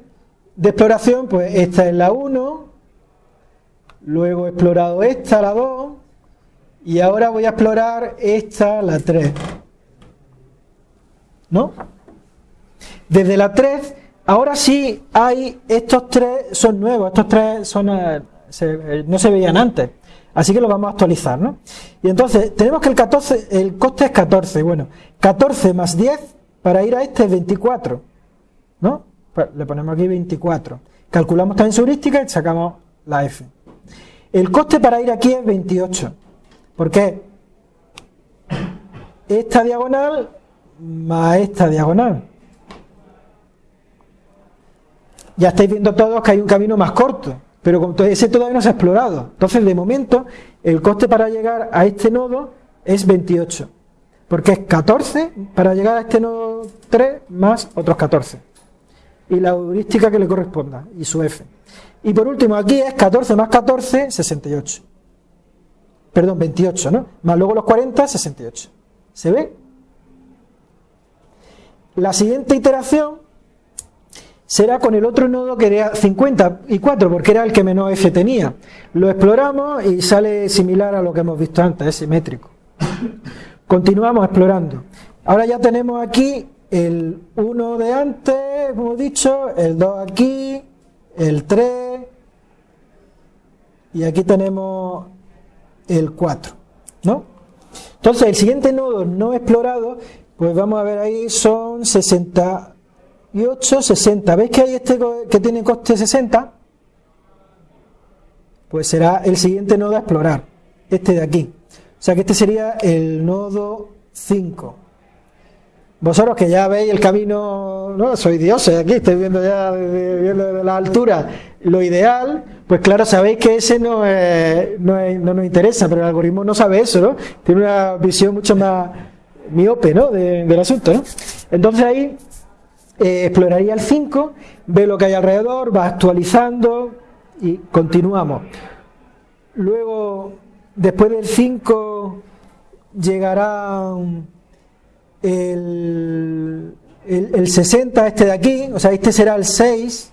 de exploración, pues esta es la 1, Luego he explorado esta, la 2. Y ahora voy a explorar esta, la 3. ¿No? Desde la 3, ahora sí hay, estos tres son nuevos, estos tres son, eh, eh, no se veían antes. Así que lo vamos a actualizar, ¿no? Y entonces, tenemos que el 14, el coste es 14. Bueno, 14 más 10 para ir a este es 24. ¿No? Pues le ponemos aquí 24. Calculamos también su heurística y sacamos la F. El coste para ir aquí es 28. ¿Por qué? Esta diagonal más esta diagonal. Ya estáis viendo todos que hay un camino más corto, pero ese todavía no se ha explorado. Entonces, de momento, el coste para llegar a este nodo es 28. Porque es 14 para llegar a este nodo 3 más otros 14. Y la heurística que le corresponda, y su F. Y por último, aquí es 14 más 14, 68. Perdón, 28, ¿no? Más luego los 40, 68. ¿Se ve? La siguiente iteración será con el otro nodo que era 54, porque era el que menos F tenía. Lo exploramos y sale similar a lo que hemos visto antes, es simétrico. Continuamos explorando. Ahora ya tenemos aquí el 1 de antes, como hemos dicho, el 2 aquí, el 3 y aquí tenemos el 4, ¿no? Entonces, el siguiente nodo no explorado, pues vamos a ver ahí, son 68, 60. ¿Veis que hay este que tiene coste 60? Pues será el siguiente nodo a explorar, este de aquí. O sea que este sería el nodo 5. Vosotros que ya veis el camino, no soy Dios, aquí estoy viendo ya de, la altura lo ideal, pues claro, sabéis que ese no, no, nos interesa, pero el algoritmo no sabe eso, ¿no? Tiene una visión mucho más miope, ¿no? del asunto, ¿no? Entonces ahí eh, exploraría el 5, ve lo que hay alrededor, va actualizando y continuamos. Luego, después del 5, llegará el, el, 60, este de aquí, o sea, este será el 6,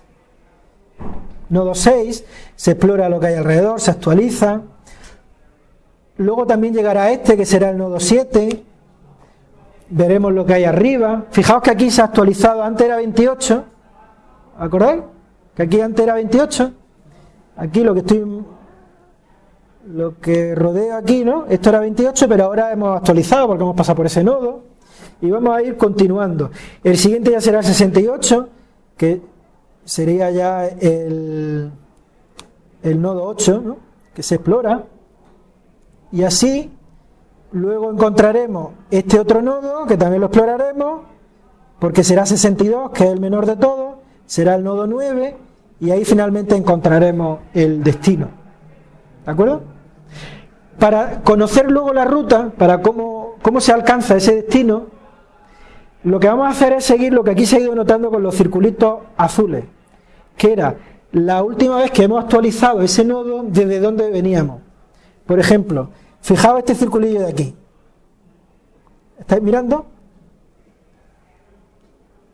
nodo 6, se explora lo que hay alrededor, se actualiza. Luego también llegará este, que será el nodo 7, veremos lo que hay arriba. Fijaos que aquí se ha actualizado, antes era 28, ¿acordáis? Que aquí antes era 28, aquí lo que estoy lo que rodea aquí, ¿no? Esto era 28, pero ahora hemos actualizado porque hemos pasado por ese nodo y vamos a ir continuando. El siguiente ya será el 68, que sería ya el, el nodo 8, que se explora. Y así luego encontraremos este otro nodo, que también lo exploraremos, porque será 62, que es el menor de todos, será el nodo 9, y ahí finalmente encontraremos el destino. ¿De acuerdo? para conocer luego la ruta, para cómo, cómo se alcanza ese destino, lo que vamos a hacer es seguir lo que aquí se ha ido notando con los circulitos azules, que era la última vez que hemos actualizado ese nodo desde donde veníamos. Por ejemplo, fijaos este circulillo de aquí. ¿Estáis mirando?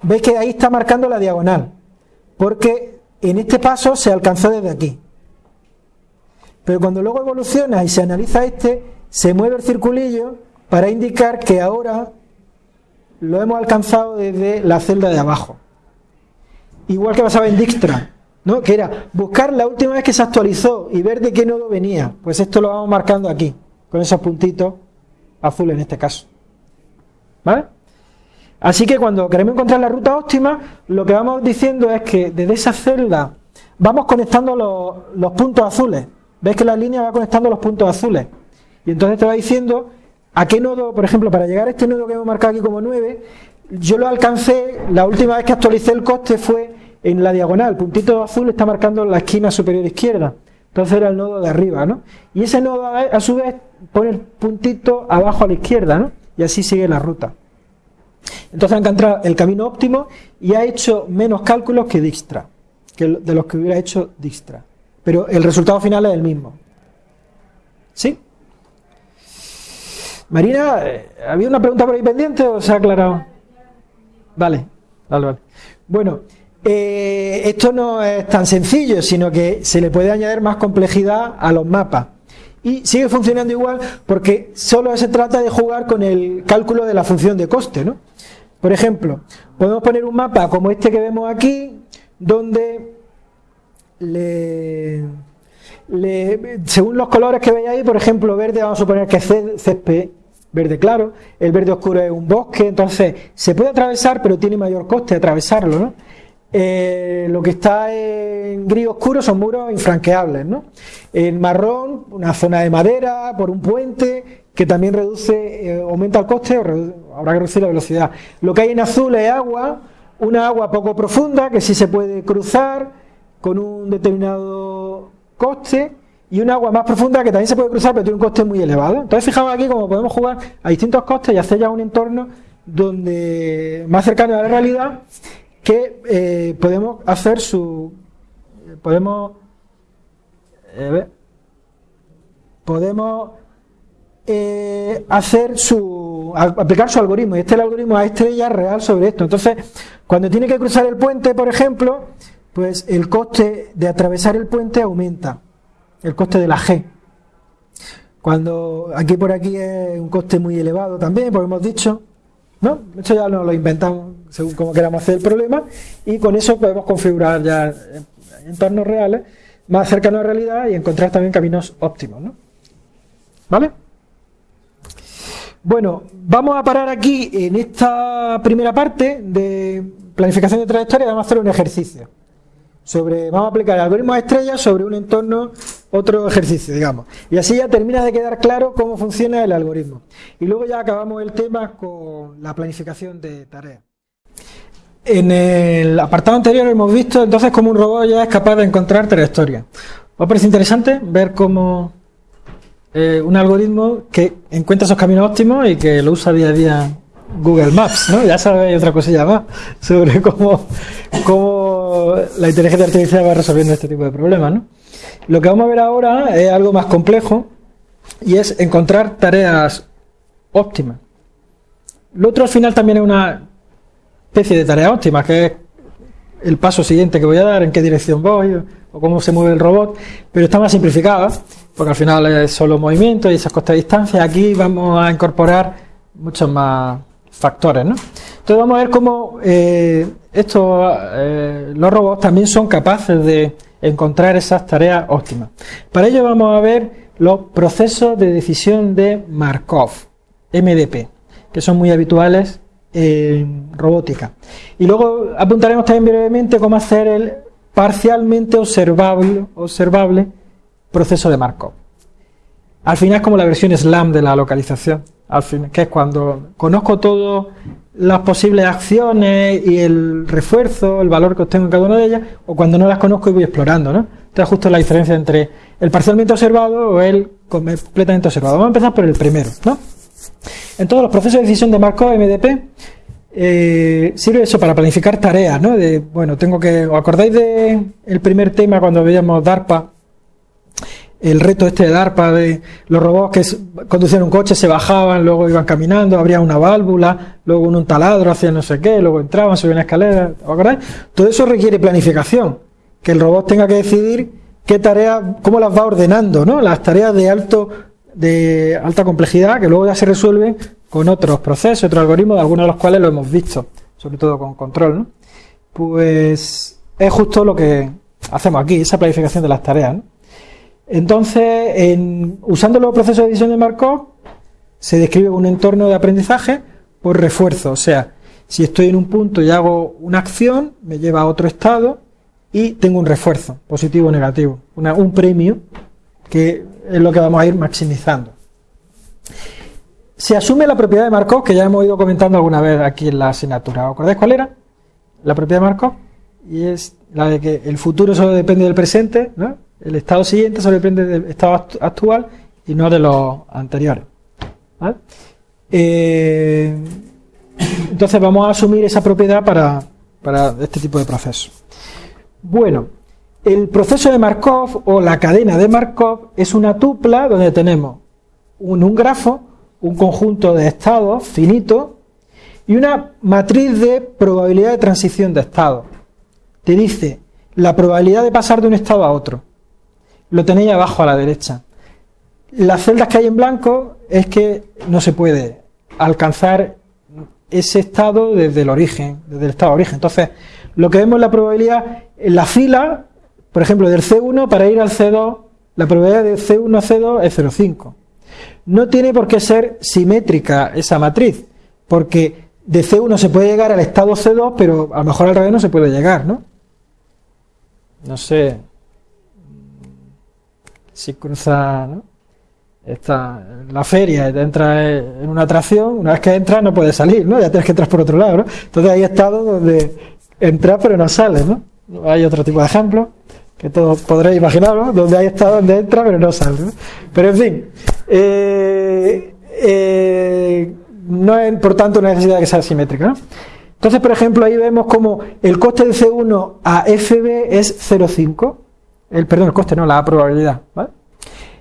Veis que ahí está marcando la diagonal, porque en este paso se alcanzó desde aquí. Pero cuando luego evoluciona y se analiza este, se mueve el circulillo para indicar que ahora lo hemos alcanzado desde la celda de abajo. Igual que pasaba en Dijkstra, ¿no? que era buscar la última vez que se actualizó y ver de qué nodo venía. Pues esto lo vamos marcando aquí, con esos puntitos azules en este caso. ¿Vale? Así que cuando queremos encontrar la ruta óptima, lo que vamos diciendo es que desde esa celda vamos conectando los, los puntos azules. ¿Ves que la línea va conectando los puntos azules? Y entonces te va diciendo a qué nodo, por ejemplo, para llegar a este nodo que hemos marcado aquí como 9, yo lo alcancé, la última vez que actualicé el coste fue en la diagonal, el puntito azul está marcando la esquina superior izquierda, entonces era el nodo de arriba, ¿no? Y ese nodo a su vez pone el puntito abajo a la izquierda, ¿no? Y así sigue la ruta. Entonces ha encontrado el camino óptimo y ha hecho menos cálculos que Dijkstra, que de los que hubiera hecho Dijkstra. Pero el resultado final es el mismo. ¿Sí? Marina, eh, ¿había una pregunta por ahí pendiente o se ha aclarado? Vale, vale, vale. Bueno, eh, esto no es tan sencillo, sino que se le puede añadir más complejidad a los mapas. Y sigue funcionando igual porque solo se trata de jugar con el cálculo de la función de coste, ¿no? Por ejemplo, podemos poner un mapa como este que vemos aquí, donde le, según los colores que veis ahí, por ejemplo, verde, vamos a suponer que es césped verde claro, el verde oscuro es un bosque, entonces se puede atravesar, pero tiene mayor coste atravesarlo, ¿no? Eh, lo que está en gris oscuro son muros infranqueables, ¿no? En marrón, una zona de madera, por un puente, que también reduce, eh, aumenta el coste, habrá que reducir la velocidad. Lo que hay en azul es agua, una agua poco profunda, que sí se puede cruzar con un determinado coste, y un agua más profunda que también se puede cruzar, pero tiene un coste muy elevado. Entonces, fijaos aquí cómo podemos jugar a distintos costes y hacer ya un entorno donde más cercano a la realidad que eh, podemos hacer su podemos eh, podemos eh, hacer su aplicar su algoritmo. Y este es el algoritmo a estrella real sobre esto. Entonces cuando tiene que cruzar el puente por ejemplo pues el coste de atravesar el puente aumenta. El coste de la G. Cuando aquí por aquí es un coste muy elevado también porque hemos dicho ¿no? Esto ya nos lo inventamos según como queramos hacer el problema y con eso podemos configurar ya entornos reales más cercanos a la realidad y encontrar también caminos óptimos. ¿no? ¿Vale? Bueno, vamos a parar aquí en esta primera parte de planificación de trayectoria vamos a hacer un ejercicio sobre, vamos a aplicar el algoritmo de estrellas sobre un entorno, otro ejercicio, digamos. Y así ya termina de quedar claro cómo funciona el algoritmo. Y luego ya acabamos el tema con la planificación de tareas. En el apartado anterior hemos visto entonces cómo un robot ya es capaz de encontrar trayectorias. ¿Os parece interesante ver cómo eh, un algoritmo que encuentra esos caminos óptimos y que lo usa día a día Google Maps, ¿no? Ya sabéis otra cosilla más sobre cómo, cómo la inteligencia artificial va resolviendo este tipo de problemas, ¿no? Lo que vamos a ver ahora es algo más complejo y es encontrar tareas óptimas. Lo otro al final también es una especie de tarea óptima, que es el paso siguiente que voy a dar, en qué dirección voy o cómo se mueve el robot, pero está más simplificada, porque al final es solo movimiento y esas costas de distancia. Aquí vamos a incorporar muchos más factores. ¿no? Entonces vamos a ver cómo eh, estos, eh, los robots también son capaces de encontrar esas tareas óptimas. Para ello vamos a ver los procesos de decisión de Markov, MDP, que son muy habituales en robótica. Y luego apuntaremos también brevemente cómo hacer el parcialmente observable, observable proceso de Markov. Al final es como la versión SLAM de la localización al fin, que es cuando conozco todas las posibles acciones y el refuerzo, el valor que obtengo en cada una de ellas, o cuando no las conozco y voy explorando, ¿no? Entonces justo la diferencia entre el parcialmente observado o el completamente observado. Vamos a empezar por el primero, ¿no? En todos los procesos de decisión de Markov MDP eh, sirve eso para planificar tareas, ¿no? De, bueno, tengo que, ¿os acordáis de el primer tema cuando veíamos DARPA? El reto este de DARPA de los robots que conducían un coche, se bajaban, luego iban caminando, abría una válvula, luego un taladro hacía no sé qué, luego entraban, subían escaleras, ¿os acordáis? Todo eso requiere planificación, que el robot tenga que decidir qué tareas, cómo las va ordenando, ¿no? Las tareas de alto de alta complejidad que luego ya se resuelven con otros procesos, otros algoritmos, algunos de los cuales lo hemos visto, sobre todo con control, ¿no? Pues es justo lo que hacemos aquí, esa planificación de las tareas. Entonces, en, usando los procesos de edición de Markov, se describe un entorno de aprendizaje por refuerzo. O sea, si estoy en un punto y hago una acción, me lleva a otro estado y tengo un refuerzo, positivo o negativo, un premio, que es lo que vamos a ir maximizando se asume la propiedad de Markov, que ya hemos ido comentando alguna vez aquí en la asignatura. ¿Os acordáis cuál era? La propiedad de Markov. Y es la de que el futuro solo depende del presente, el estado siguiente solo depende del estado actual y no de los anteriores. Eh, entonces vamos a asumir esa propiedad para, para este tipo de procesos. Bueno, el proceso de Markov o la cadena de Markov es una tupla donde tenemos un, grafo un conjunto de estados finito y una matriz de probabilidad de transición de estado. Te dice la probabilidad de pasar de un estado a otro. Lo tenéis abajo a la derecha. Las celdas que hay en blanco es que no se puede alcanzar ese estado desde el origen, desde el estado origen. Entonces, lo que vemos es la probabilidad en la fila, por ejemplo, del C1 para ir al C2, la probabilidad de C1 a C2 es 0,5. No tiene por qué ser simétrica esa matriz, porque de C1 se puede llegar al estado C2, pero a lo mejor al revés no se puede llegar, ¿no? No sé si cruza ¿no? Está la feria, te entra en una atracción, una vez que entras no puedes salir, ¿no? Ya tienes que entrar por otro lado, ¿no? Entonces hay estados donde entras pero no sales, ¿no? Hay otro tipo de ejemplos que todos podréis imaginaros, donde hay estado donde entra pero no sale. Pero en fin, eh, eh, no es por tanto una necesidad que sea simétrica. Entonces, por ejemplo, ahí vemos como el coste de C1 a FB es 0,5. El, perdón, el coste no, la probabilidad.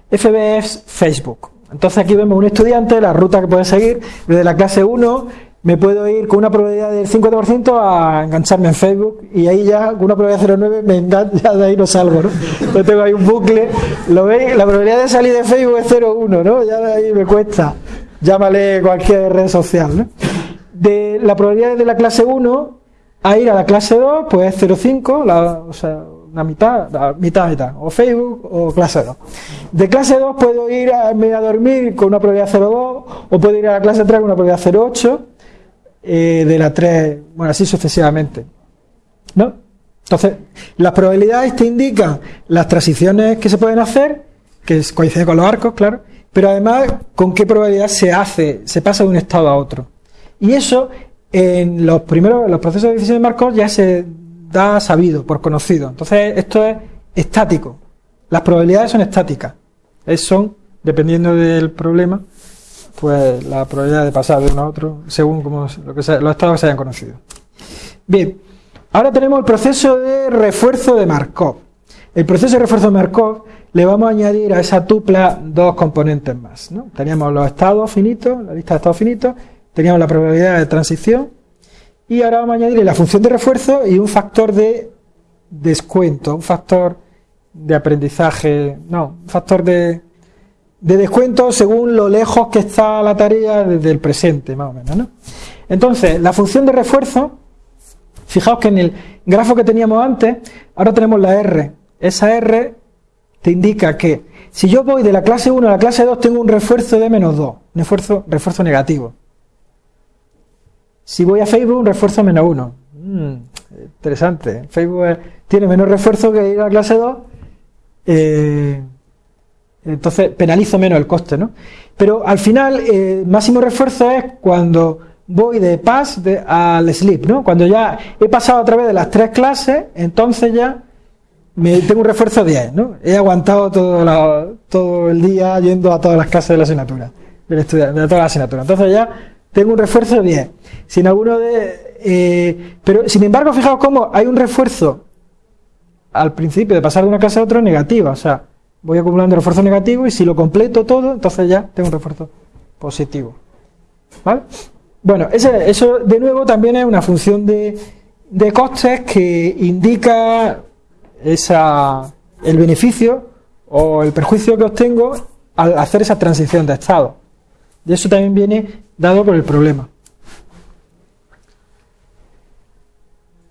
FB es Facebook. Entonces aquí vemos un estudiante, la ruta que puede seguir, desde la clase 1 me puedo ir con una probabilidad del 50% a engancharme en Facebook y ahí ya con una probabilidad de 0,9 me engancha, de ahí no salgo, ¿no? Entonces tengo ahí un bucle, ¿lo veis? La probabilidad de salir de Facebook es 0,1, ¿no? Ya de ahí me cuesta, llámale cualquier red social, ¿no? De la probabilidad de la clase 1 a ir a la clase 2, pues es 0,5, o sea, una mitad, mitad, mitad, o Facebook o clase 2. De clase 2 puedo ir a, a dormir con una probabilidad 0,2 o puedo ir a la clase 3 con una probabilidad 0,8 eh, de la 3, bueno, así sucesivamente. ¿No? Entonces, las probabilidades te indican las transiciones que se pueden hacer, que coinciden con los arcos, claro, pero además con qué probabilidad se hace, se pasa de un estado a otro. Y eso en los primeros, los procesos de decisión de Markov ya se da sabido, por conocido. Entonces, esto es estático. Las probabilidades son estáticas. son, dependiendo del problema, pues la probabilidad de pasar de uno a otro según como lo que los estados que se hayan conocido. Bien, ahora tenemos el proceso de refuerzo de Markov. El proceso de refuerzo de Markov le vamos a añadir a esa tupla dos componentes más. ¿no? Teníamos los estados finitos, la lista de estados finitos, teníamos la probabilidad de transición y ahora vamos a añadir la función de refuerzo y un factor de descuento, un factor de aprendizaje, no, un factor de, de descuento según lo lejos que está la tarea desde el presente, más o menos. ¿no? Entonces, la función de refuerzo, fijaos que en el grafo que teníamos antes, ahora tenemos la R. Esa R te indica que si yo voy de la clase 1 a la clase 2, tengo un refuerzo de menos 2, un refuerzo, negativo. Si voy a Facebook, un refuerzo menos 1. Mm, interesante. Facebook tiene menos refuerzo que ir a la clase 2. Eh, entonces penalizo menos el coste, ¿no? Pero al final, eh, máximo refuerzo es cuando voy de pass al sleep, ¿no? Cuando ya he pasado a través de las tres clases, entonces ya me, tengo un refuerzo 10, ¿no? He aguantado todo, todo el día yendo a todas las clases de la asignatura, de toda la asignatura. Entonces ya tengo un refuerzo 10. Sin alguno de. Eh, pero sin embargo, fijaos cómo hay un refuerzo al principio de pasar de una clase a otra negativa. O sea, voy acumulando refuerzo negativo y si lo completo todo, entonces ya tengo un refuerzo positivo. ¿Vale? Bueno, eso de nuevo también es una función de, de costes que indica esa, el beneficio o el perjuicio que obtengo al hacer esa transición de estado. Y eso también viene dado por el problema.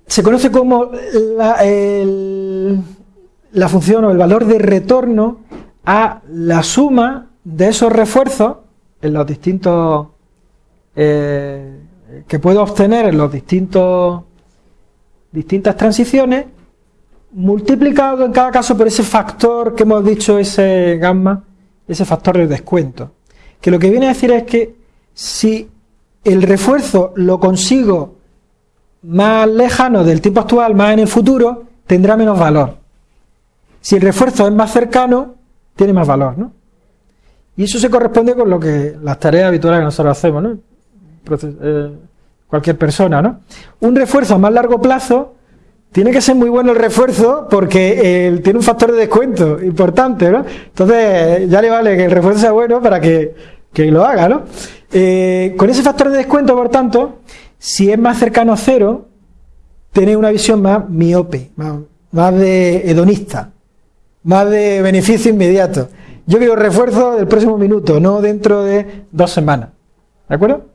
Se conoce como la, la función o el valor de retorno a la suma de esos refuerzos en los distintos eh, que puedo obtener en los distintos distintas transiciones multiplicado en cada caso por ese factor que hemos dicho, ese gamma, ese factor de descuento. Que lo que viene a decir es que si el refuerzo lo consigo más lejano del tiempo actual, más en el futuro, tendrá menos valor. Si el refuerzo es más cercano, tiene más valor, ¿no? Y eso se corresponde con lo que las tareas habituales que nosotros hacemos. Eh, cualquier persona, ¿no? Un refuerzo a más largo plazo tiene que ser muy bueno el refuerzo porque tiene un factor de descuento importante, ¿no? Entonces ya le vale que el refuerzo sea bueno para que, lo haga, ¿no? Eh, con ese factor de descuento, por tanto, si es más cercano a cero, tiene una visión más miope, más, más de hedonista, más de beneficio inmediato. Yo quiero refuerzo del próximo minuto, no dentro de dos semanas. ¿De acuerdo?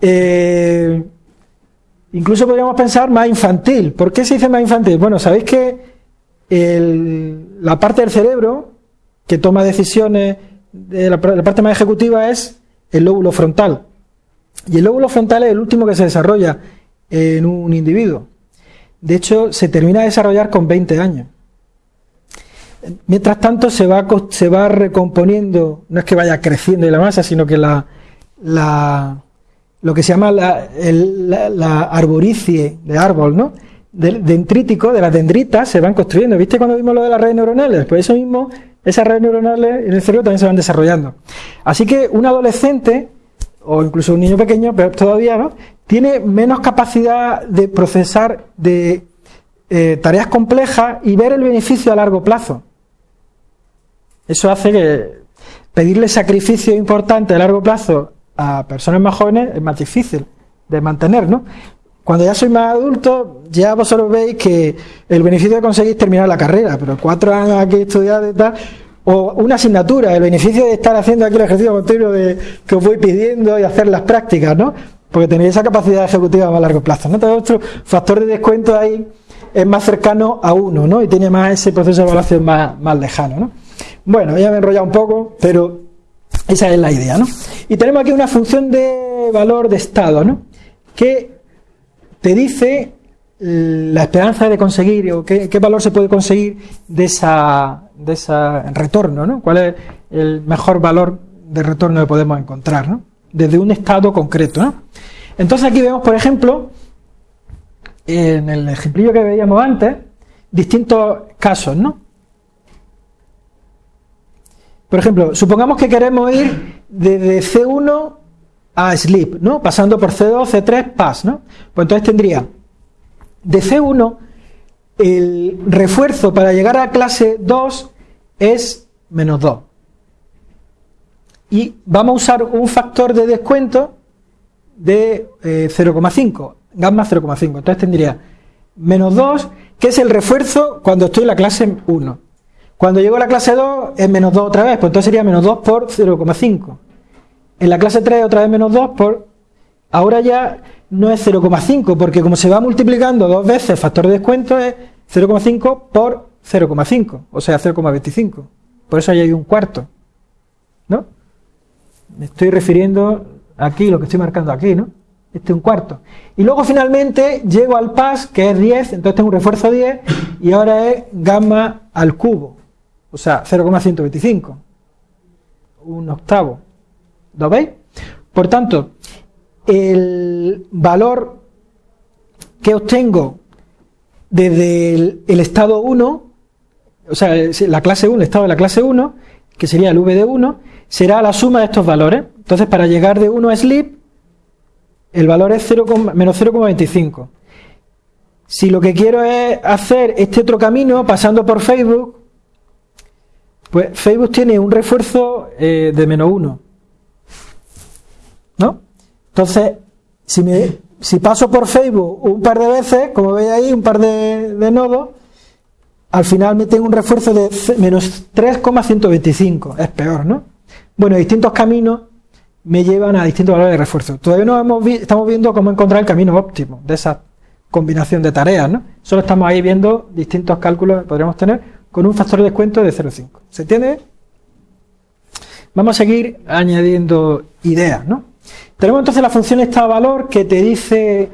Eh, Incluso podríamos pensar más infantil. ¿Por qué se dice más infantil? Bueno, sabéis que la parte del cerebro que toma decisiones, de la, parte más ejecutiva es el lóbulo frontal. Y el lóbulo frontal es el último que se desarrolla en un individuo. De hecho, se termina de desarrollar con 20 años. Mientras tanto, se va, se va recomponiendo, no es que vaya creciendo la masa, sino que la, lo que se llama la, arboricie de árbol, ¿no? Del dendrítico, de las dendritas, se van construyendo. ¿Viste cuando vimos lo de las redes neuronales? Pues eso mismo, esas redes neuronales en el cerebro también se van desarrollando. Así que un adolescente, o incluso un niño pequeño, pero todavía, ¿no? Tiene menos capacidad de procesar de eh, tareas complejas y ver el beneficio a largo plazo. Eso hace que pedirle sacrificio importante a largo plazo a personas más jóvenes es más difícil de mantener, ¿no? Cuando ya soy más adulto, ya vosotros veis que el beneficio de conseguir terminar la carrera, pero cuatro años aquí estudiando y tal, o una asignatura, el beneficio de estar haciendo aquí el ejercicio continuo de, que os voy pidiendo y hacer las prácticas, ¿no? Porque tenéis esa capacidad ejecutiva a más largo plazo, ¿no? Todo otro factor de descuento ahí es más cercano a uno, ¿no? Y tiene más ese proceso de evaluación más, más lejano, ¿no? Bueno, ya me he enrollado un poco, pero esa es la idea, ¿no? Y tenemos aquí una función de valor de estado, ¿no? Que te dice la esperanza de conseguir o qué, valor se puede conseguir de esa de ese retorno, ¿no? ¿Cuál es el mejor valor de retorno que podemos encontrar, ¿no? Desde un estado concreto, ¿no? Entonces aquí vemos, por ejemplo, en el ejemplillo que veíamos antes, distintos casos, ¿no? Por ejemplo, supongamos que queremos ir desde C1 a sleep, ¿no? Pasando por C2, C3, pass, ¿no? Pues entonces tendría de C1 el refuerzo para llegar a clase 2 es menos 2. Y vamos a usar un factor de descuento de 0,5, eh, gamma 0,5. Entonces tendría menos 2, que es el refuerzo cuando estoy en la clase 1. Cuando llego a la clase 2 es menos 2 otra vez, pues entonces sería menos 2 por 0,5. En la clase 3 otra vez menos 2 por... Ahora ya no es 0,5, porque como se va multiplicando dos veces el factor de descuento es 0,5 por 0,5, o sea 0,25. Por eso ahí hay un cuarto. ¿No? Me estoy refiriendo aquí, lo que estoy marcando aquí, ¿no? Este es un cuarto. Y luego finalmente llego al pas, que es 10, entonces tengo un refuerzo 10, y ahora es gamma al cubo o sea, 0,125, un octavo. ¿Lo veis? Por tanto, el valor que obtengo desde el, estado 1 o sea, la clase 1, el estado de la clase 1, que sería el V de 1, será la suma de estos valores. Entonces, para llegar de 1 a sleep, el valor es 0, menos 0,25. Si lo que quiero es hacer este otro camino pasando por Facebook, pues Facebook tiene un refuerzo eh, de menos 1. ¿No? Entonces, si, me, si paso por Facebook un par de veces, como veis ahí, un par de, de nodos, al final me tengo un refuerzo de menos 3,125. Es peor, ¿no? Bueno, distintos caminos me llevan a distintos valores de refuerzo. Todavía no hemos estamos viendo cómo encontrar el camino óptimo de esa combinación de tareas, ¿no? Solo estamos ahí viendo distintos cálculos que podríamos tener con un factor de descuento de 0,5. ¿Se entiende? Vamos a seguir añadiendo ideas, ¿no? Tenemos entonces la función estado valor que te dice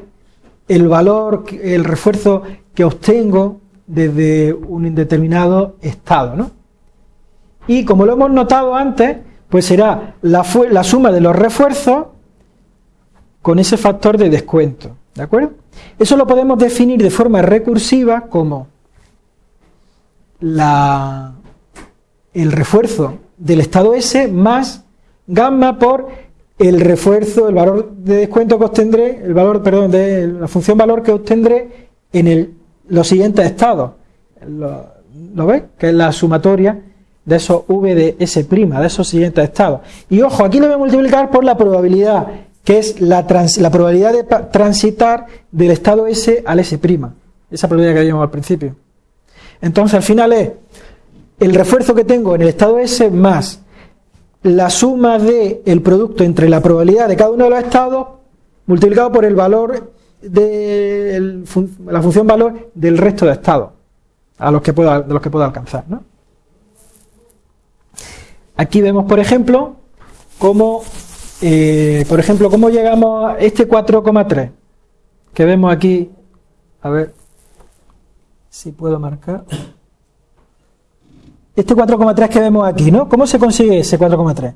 el valor, el refuerzo que obtengo desde un indeterminado estado, ¿no? Y como lo hemos notado antes, pues será la, la suma de los refuerzos con ese factor de descuento, ¿de acuerdo? Eso lo podemos definir de forma recursiva como la, el refuerzo del estado S más gamma por el refuerzo, el valor de descuento que obtendré, el valor, perdón, de la función valor que obtendré en el, los siguientes estados. ¿Lo, ¿Lo veis? Que es la sumatoria de esos V de S', de esos siguientes estados. Y ojo, aquí lo voy a multiplicar por la probabilidad, que es la, la probabilidad de transitar del estado S al S'. Esa probabilidad que vimos al principio. Entonces, al final es el refuerzo que tengo en el estado S más la suma de el producto entre la probabilidad de cada uno de los estados multiplicado por el valor de la función valor del resto de estados a los que pueda, de los que pueda alcanzar. Aquí vemos, por ejemplo, cómo, eh, por ejemplo, cómo llegamos a este 4,3 que vemos aquí. A ver si puedo marcar. Este 4,3 que vemos aquí, ¿no? ¿Cómo se consigue ese 4,3?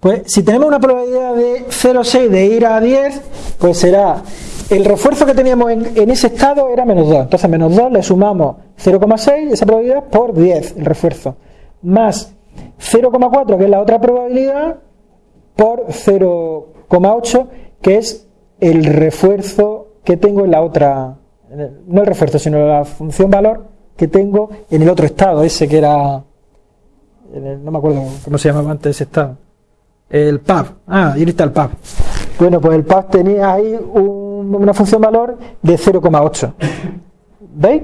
Pues si tenemos una probabilidad de 0,6 de ir a 10, pues será el refuerzo que teníamos en, ese estado era menos 2. Entonces, menos 2 le sumamos 0,6, esa probabilidad, por 10, el refuerzo. Más 0,4, que es la otra probabilidad, por 0,8, que es el refuerzo que tengo en la otra, no el refuerzo, sino la función valor que tengo en el otro estado, ese que era, no me acuerdo cómo se llamaba antes ese estado, el PAB, ah, y está el PAB. Bueno, pues el PAB tenía ahí una función valor de 0,8. ¿Veis?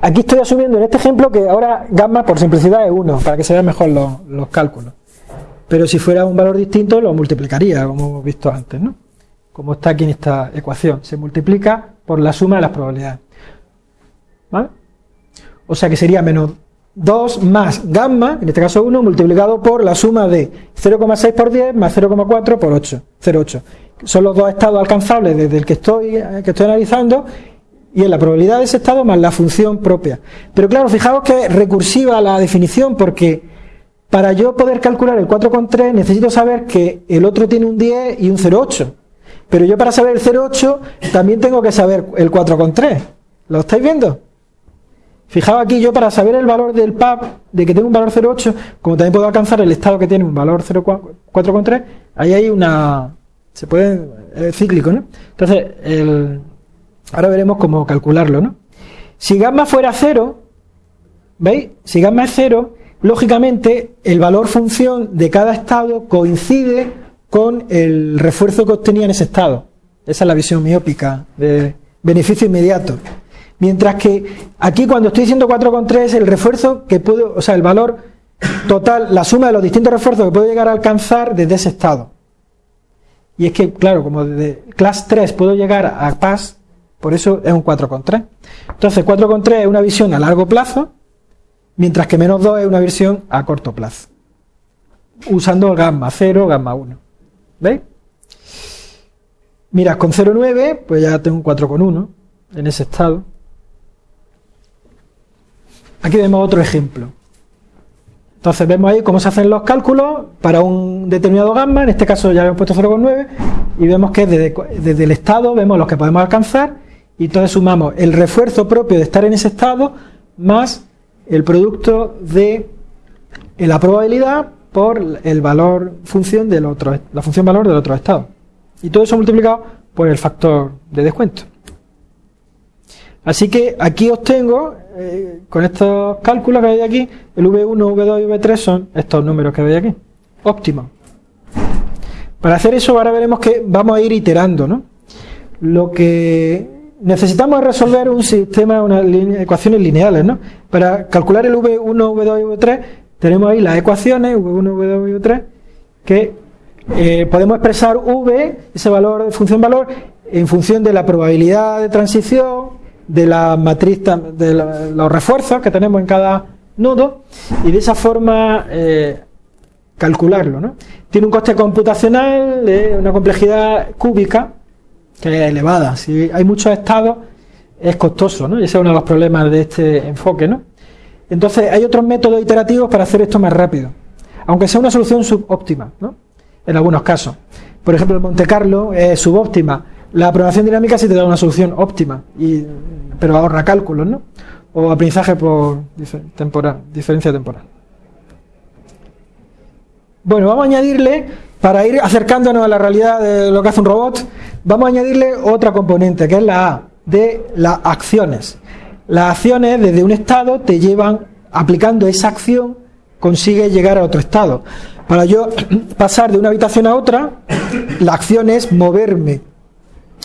Aquí estoy asumiendo en este ejemplo que ahora gamma por simplicidad es 1, para que se vean mejor los, cálculos. Pero si fuera un valor distinto lo multiplicaría, como hemos visto antes, ¿no? Como está aquí en esta ecuación. Se multiplica por la suma de las probabilidades. ¿Vale? O sea que sería menos 2 más gamma, en este caso 1, multiplicado por la suma de 0,6 por 10 más 0,4 por 8, 0,8. Son los dos estados alcanzables desde el que estoy, que estoy analizando y en la probabilidad de ese estado más la función propia. Pero claro, fijaos que es recursiva la definición porque para yo poder calcular el 4,3 necesito saber que el otro tiene un 10 y un 0,8. Pero yo para saber el 0,8 también tengo que saber el 4,3. ¿Lo estáis viendo? Fijaos aquí yo para saber el valor del PAP, de que tengo un valor 0,8, como también puedo alcanzar el estado que tiene un valor 4,3, ahí hay una... se puede... es cíclico, ¿no? Entonces, el Ahora veremos cómo calcularlo, ¿no? Si gamma fuera cero, ¿veis? Si gamma es cero, lógicamente el valor función de cada estado coincide con el refuerzo que obtenía en ese estado. Esa es la visión miópica de beneficio inmediato. Mientras que aquí cuando estoy diciendo 4,3 el refuerzo que puedo, o sea, el valor total, la suma de los distintos refuerzos que puedo llegar a alcanzar desde ese estado. Y es que, claro, como desde class 3 puedo llegar a PAS, por eso es un 4,3. Entonces 4,3 es una visión a largo plazo, mientras que menos 2 es una visión a corto plazo. Usando gamma 0, gamma 1. ¿Veis? Mira, con 0,9, pues ya tengo un 4,1 en ese estado. Aquí vemos otro ejemplo. Entonces vemos ahí cómo se hacen los cálculos para un determinado gamma, en este caso ya hemos puesto 0,9, y vemos que desde, desde, el estado vemos los que podemos alcanzar y entonces sumamos el refuerzo propio de estar en ese estado más el producto de la probabilidad por el valor función del otro, la función valor del otro estado. Y todo eso multiplicado por el factor de descuento. Así que aquí obtengo, eh, con estos cálculos que hay aquí, el V1, V2 y V3 son estos números que veis aquí. Óptimo. Para hacer eso ahora veremos que vamos a ir iterando, ¿no? Lo que necesitamos es resolver un sistema, unas ecuaciones lineales, ¿no? Para calcular el V1, V2 y V3 tenemos ahí las ecuaciones, V1, V2 y V3, que eh, podemos expresar V, ese valor de función valor, en función de la probabilidad de transición, de la matriz, de los refuerzos que tenemos en cada nodo, y de esa forma eh, calcularlo. ¿no? Tiene un coste computacional de una complejidad cúbica que es elevada. Si hay muchos estados, es costoso, ¿no? Y ese es uno de los problemas de este enfoque, ¿no? Entonces, hay otros métodos iterativos para hacer esto más rápido, aunque sea una solución subóptima, ¿no? En algunos casos. Por ejemplo, el Monte Carlo es subóptima. La programación dinámica sí te da una solución óptima, pero ahorra cálculos, ¿no? O aprendizaje por temporal, diferencia temporal. Bueno, vamos a añadirle, para ir acercándonos a la realidad de lo que hace un robot, vamos a añadirle otra componente, que es la A, de las acciones. Las acciones desde un estado te llevan, aplicando esa acción, consigue llegar a otro estado. Para yo pasar de una habitación a otra, la acción es moverme,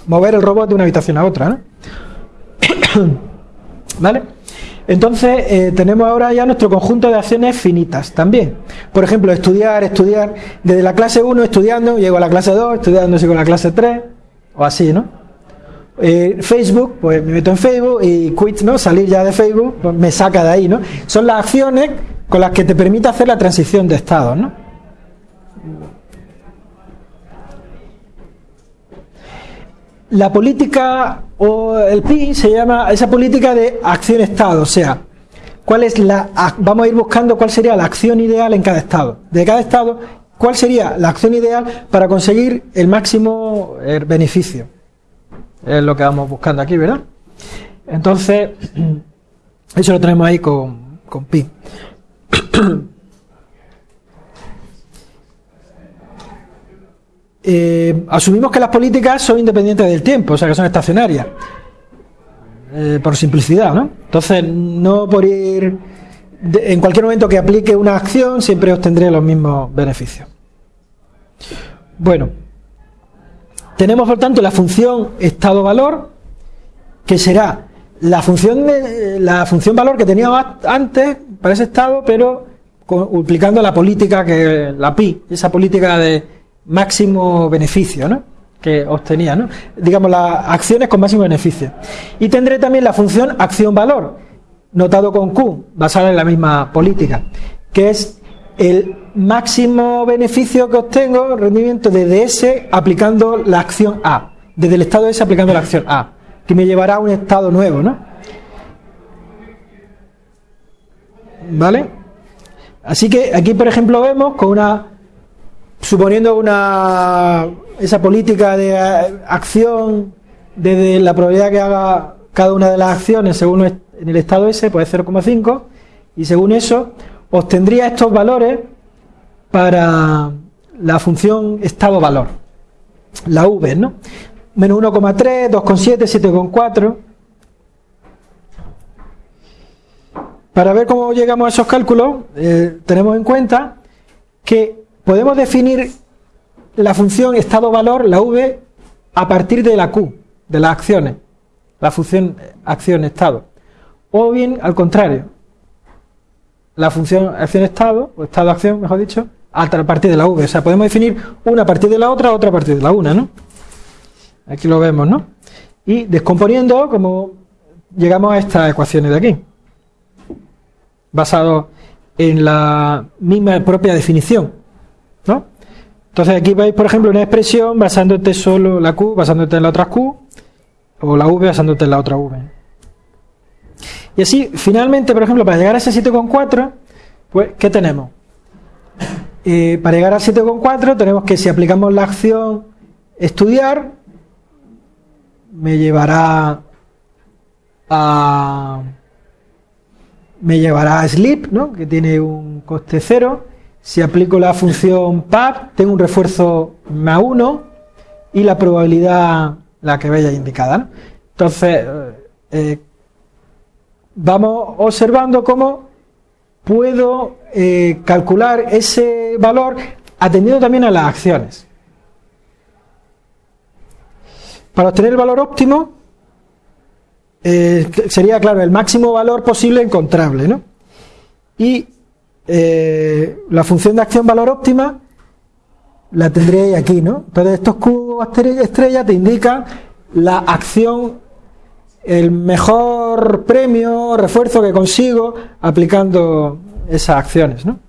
mover el robot de una habitación a otra. ¿no? ¿Vale? Entonces, eh, tenemos ahora ya nuestro conjunto de acciones finitas también. Por ejemplo, estudiar, estudiar, desde la clase 1 estudiando, llego a la clase 2, estudiando, sigo a la clase 3, o así, ¿no? Eh, Facebook, pues me meto en Facebook y quit, ¿no? Salir ya de Facebook, pues me saca de ahí, ¿no? Son las acciones con las que te permite hacer la transición de estado, ¿no? La política o el PI se llama esa política de acción-estado, o sea, cuál es la vamos a ir buscando cuál sería la acción ideal en cada estado. De cada estado, cuál sería la acción ideal para conseguir el máximo eh, beneficio. Es lo que vamos buscando aquí, ¿verdad? Entonces, eso lo tenemos ahí con, con pi. Eh, asumimos que las políticas son independientes del tiempo, o sea que son estacionarias, eh, por simplicidad, ¿no? Entonces, no por ir en cualquier momento que aplique una acción, siempre obtendré los mismos beneficios. Bueno, tenemos por tanto la función estado-valor, que será la función, de, la función valor que teníamos antes para ese estado, pero aplicando la política que la pi, esa política de máximo beneficio ¿no? que obtenía, ¿no? digamos las acciones con máximo beneficio. Y tendré también la función acción-valor, notado con Q, basada en la misma política, que es el máximo beneficio que obtengo, rendimiento desde S aplicando la acción A, desde el estado S aplicando la acción A, que me llevará a un estado nuevo, ¿no? ¿Vale? Así que aquí, por ejemplo, vemos con una suponiendo una esa política de acción desde la probabilidad que haga cada una de las acciones según en el estado S, pues 0,5 y según eso obtendría estos valores para la función estado-valor, la V, ¿no? Menos 1,3, 2,7, 7,4. Para ver cómo llegamos a esos cálculos, eh, tenemos en cuenta que podemos definir la función estado-valor, la V, a partir de la Q, de las acciones, la función acción-estado. O bien, al contrario, la función acción-estado, o estado-acción, mejor dicho, a partir de la V. O sea, podemos definir una a partir de la otra, otra a partir de la una, ¿no? Aquí lo vemos, ¿no? Y descomponiendo, como llegamos a estas ecuaciones de aquí, basado en la misma propia definición. ¿no? Entonces aquí veis, por ejemplo, una expresión basándote solo la Q, basándote en la otra Q, o la V basándote en la otra V. Y así, finalmente, por ejemplo, para llegar a ese 7,4, pues, ¿qué tenemos? Eh, para llegar al 7,4 tenemos que si aplicamos la acción estudiar, me llevará a me llevará a sleep, ¿no? que tiene un coste cero. Si aplico la función pub, tengo un refuerzo más 1 y la probabilidad, la que veis indicada. Entonces, eh, vamos observando cómo puedo eh, calcular ese valor atendiendo también a las acciones. Para obtener el valor óptimo, eh, sería, claro, el máximo valor posible encontrable, ¿no? Y eh, la función de acción valor óptima la tendréis aquí, ¿no? Entonces estos cubos estrellas te indican la acción, el mejor premio, refuerzo que consigo aplicando esas acciones, ¿no?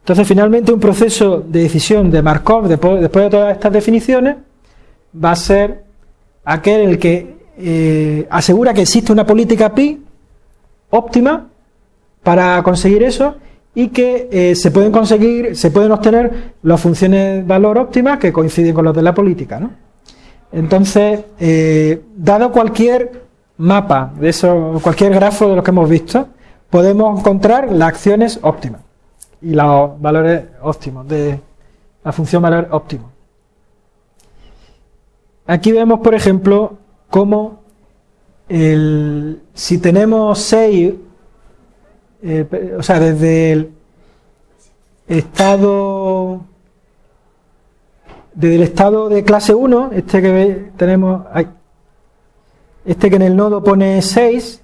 Entonces, finalmente, un proceso de decisión de Markov, después, de todas estas definiciones, va a ser aquel el que eh, asegura que existe una política pi óptima para conseguir eso y que eh, se pueden conseguir, se pueden obtener las funciones valor óptimas que coinciden con los de la política. ¿no? Entonces, eh, dado cualquier mapa de eso, cualquier grafo de los que hemos visto, podemos encontrar las acciones óptimas y los valores óptimos de la función valor óptimo. Aquí vemos, por ejemplo, cómo el, si tenemos 6, eh, o sea, desde el estado desde el estado de clase 1, este que tenemos, este que en el nodo pone 6,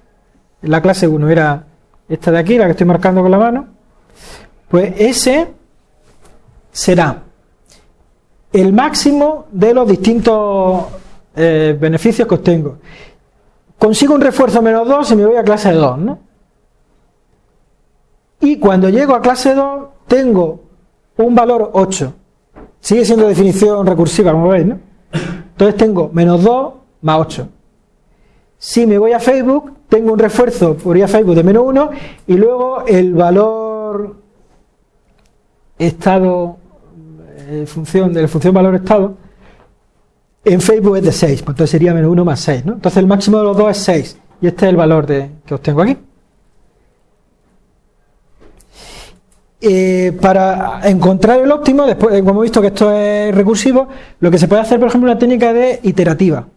la clase 1 era esta de aquí, la que estoy marcando con la mano, pues ese será el máximo de los distintos eh, beneficios que obtengo. Consigo un refuerzo menos 2 y me voy a clase 2, ¿no? Y cuando llego a clase 2 tengo un valor 8. Sigue siendo definición recursiva, como veis, ¿no? Entonces tengo menos 2 más 8. Si me voy a Facebook, tengo un refuerzo por ir a Facebook de menos 1 y luego el valor estado, eh, función, de la función valor estado, en Facebook es de 6, pues entonces sería menos 1 más 6, ¿no? Entonces el máximo de los dos es 6, y este es el valor de, que obtengo aquí. Eh, para encontrar el óptimo, después, como hemos visto que esto es recursivo, lo que se puede hacer, por ejemplo, una técnica de iterativa.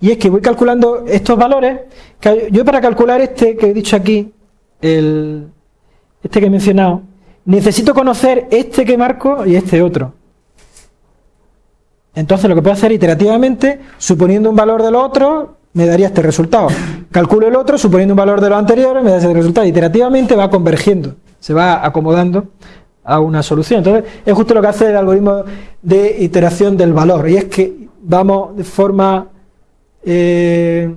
Y es que voy calculando estos valores. Que yo para calcular este que he dicho aquí, el, este que he mencionado, necesito conocer este que marco y este otro. Entonces lo que puedo hacer iterativamente, suponiendo un valor de lo otro, me daría este resultado. Calculo el otro, suponiendo un valor de lo anterior, me da ese resultado. Iterativamente va convergiendo, se va acomodando a una solución. Entonces es justo lo que hace el algoritmo de iteración del valor. Y es que vamos de forma... Eh,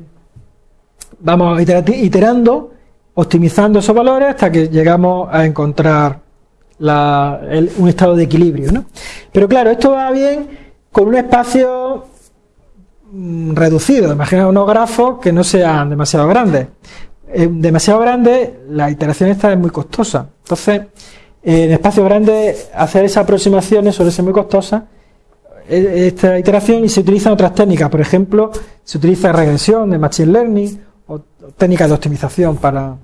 vamos iterando, optimizando esos valores hasta que llegamos a encontrar un estado de equilibrio. ¿no? Pero claro, esto va bien con un espacio mm, reducido. Imagina unos grafos que no sean demasiado grandes. Demasiado grandes, la iteración esta es muy costosa. Entonces, en espacios grandes, hacer esas aproximaciones suele ser muy costosa. Esta iteración y se utilizan otras técnicas. Por ejemplo, se utiliza regresión de Machine Learning o técnicas de optimización para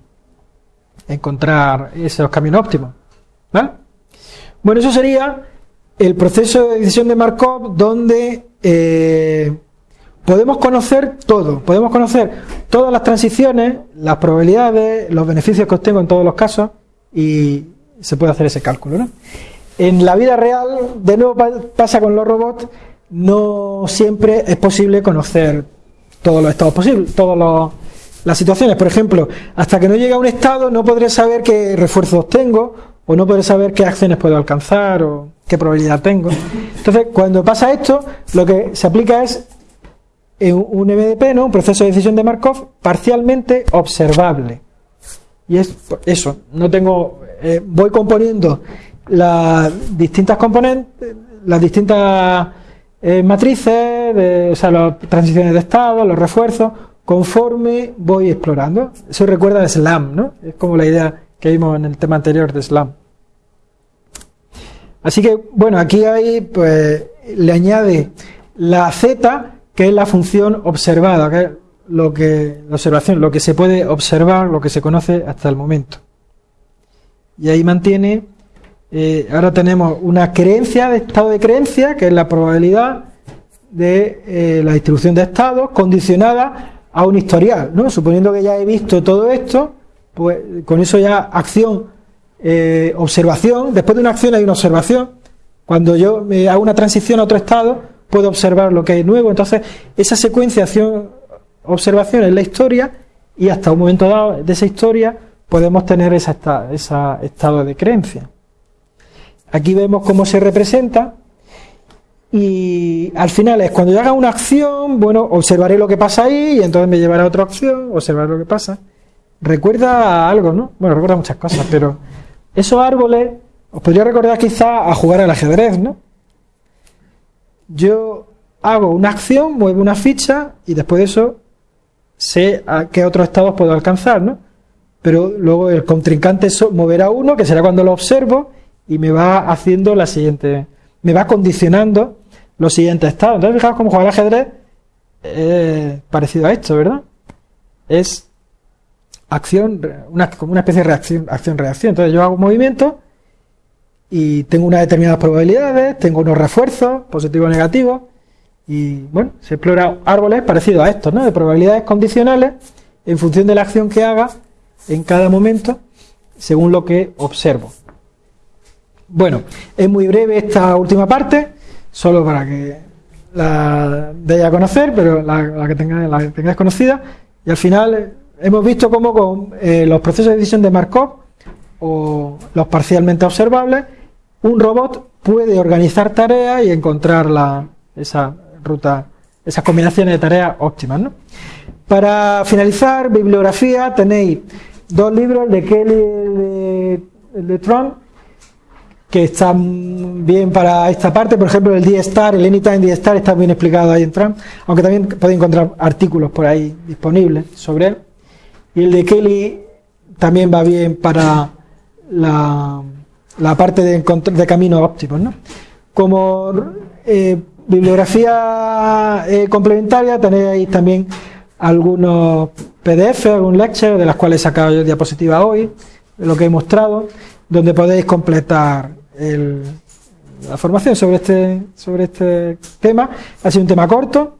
encontrar esos caminos óptimos. Bueno, eso sería el proceso de decisión de Markov donde eh, podemos conocer todo, podemos conocer todas las transiciones, las probabilidades, los beneficios que obtengo en todos los casos y se puede hacer ese cálculo. En la vida real, de nuevo pasa con los robots, no siempre es posible conocer todos los estados posibles, todas las situaciones. Por ejemplo, hasta que no llegue a un estado no podré saber qué refuerzos tengo o no poder saber qué acciones puedo alcanzar o qué probabilidad tengo. Entonces, cuando pasa esto, lo que se aplica es un MDP, ¿no? un proceso de decisión de Markov parcialmente observable. Y es eso, no tengo, eh, voy componiendo las distintas componentes, las distintas eh, matrices, de, o sea, las transiciones de estado, los refuerzos, conforme voy explorando. Eso recuerda a SLAM, ¿no? Es como la idea que vimos en el tema anterior de Slam. Así que, bueno, aquí hay, pues, le añade la z, que es la función observada, que lo que, la observación, lo que se puede observar, lo que se conoce hasta el momento. Y ahí mantiene, eh, ahora tenemos una creencia de estado de creencia, que es la probabilidad de eh, la distribución de estados condicionada a un historial, ¿no? Suponiendo que ya he visto todo esto, pues con eso ya acción, eh, observación, después de una acción hay una observación, cuando yo me hago una transición a otro estado, puedo observar lo que hay nuevo, entonces esa secuencia acción, observación es la historia y hasta un momento dado de esa historia podemos tener ese estado de creencia. Aquí vemos cómo se representa y al final es cuando yo haga una acción, bueno, observaré lo que pasa ahí y entonces me llevará a otra acción, observar lo que pasa. Recuerda algo, ¿no? Bueno, recuerda muchas cosas, pero esos árboles os podría recordar quizá a jugar al ajedrez, ¿no? Yo hago una acción, muevo una ficha y después de eso sé a qué otros estados puedo alcanzar, ¿no? Pero luego el contrincante moverá uno, que será cuando lo observo, y me va haciendo la siguiente, me va condicionando los siguientes estados. Entonces, fijaos cómo jugar ajedrez parecido a esto, ¿verdad? Es acción, una, como una especie de reacción, acción-reacción. Entonces yo hago un movimiento y tengo unas determinadas probabilidades, tengo unos refuerzos, positivos o negativos, y bueno, se explora árboles parecidos a estos, ¿no? De probabilidades condicionales en función de la acción que haga en cada momento, según lo que observo. Bueno, es muy breve esta última parte, solo para que la deis a conocer, pero la, que, tengáis, la que tengáis conocida. Y al final eh, hemos visto cómo con eh, los procesos de decisión de Markov o los parcialmente observables, un robot puede organizar tareas y encontrar la, esa ruta, esas combinaciones de tareas óptimas. ¿no? Para finalizar, bibliografía, tenéis dos libros de Kelly y de Trump que están bien para esta parte, por ejemplo el D-Star, el Anytime D-Star está bien explicado ahí en Trump, aunque también podéis encontrar artículos por ahí disponibles sobre él. Y el de Kelly también va bien para la, la parte de, de caminos óptimos. ¿no? Como eh, bibliografía eh, complementaria tenéis también algunos PDF, algún lecture, de las cuales he sacado yo diapositiva hoy, lo que he mostrado, donde podéis completar la formación sobre este, sobre este tema. Ha sido un tema corto,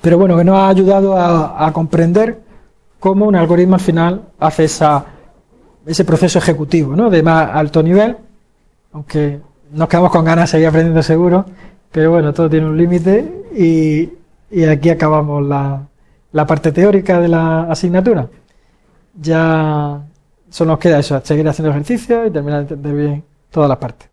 pero bueno, que nos ha ayudado a, comprender cómo un algoritmo al final hace esa, ese proceso ejecutivo ¿no? de más alto nivel, aunque nos quedamos con ganas de seguir aprendiendo seguro, pero bueno, todo tiene un límite y, y, aquí acabamos la, la parte teórica de la asignatura. Ya solo nos queda eso, seguir haciendo ejercicio y terminar de entender bien toda la parte.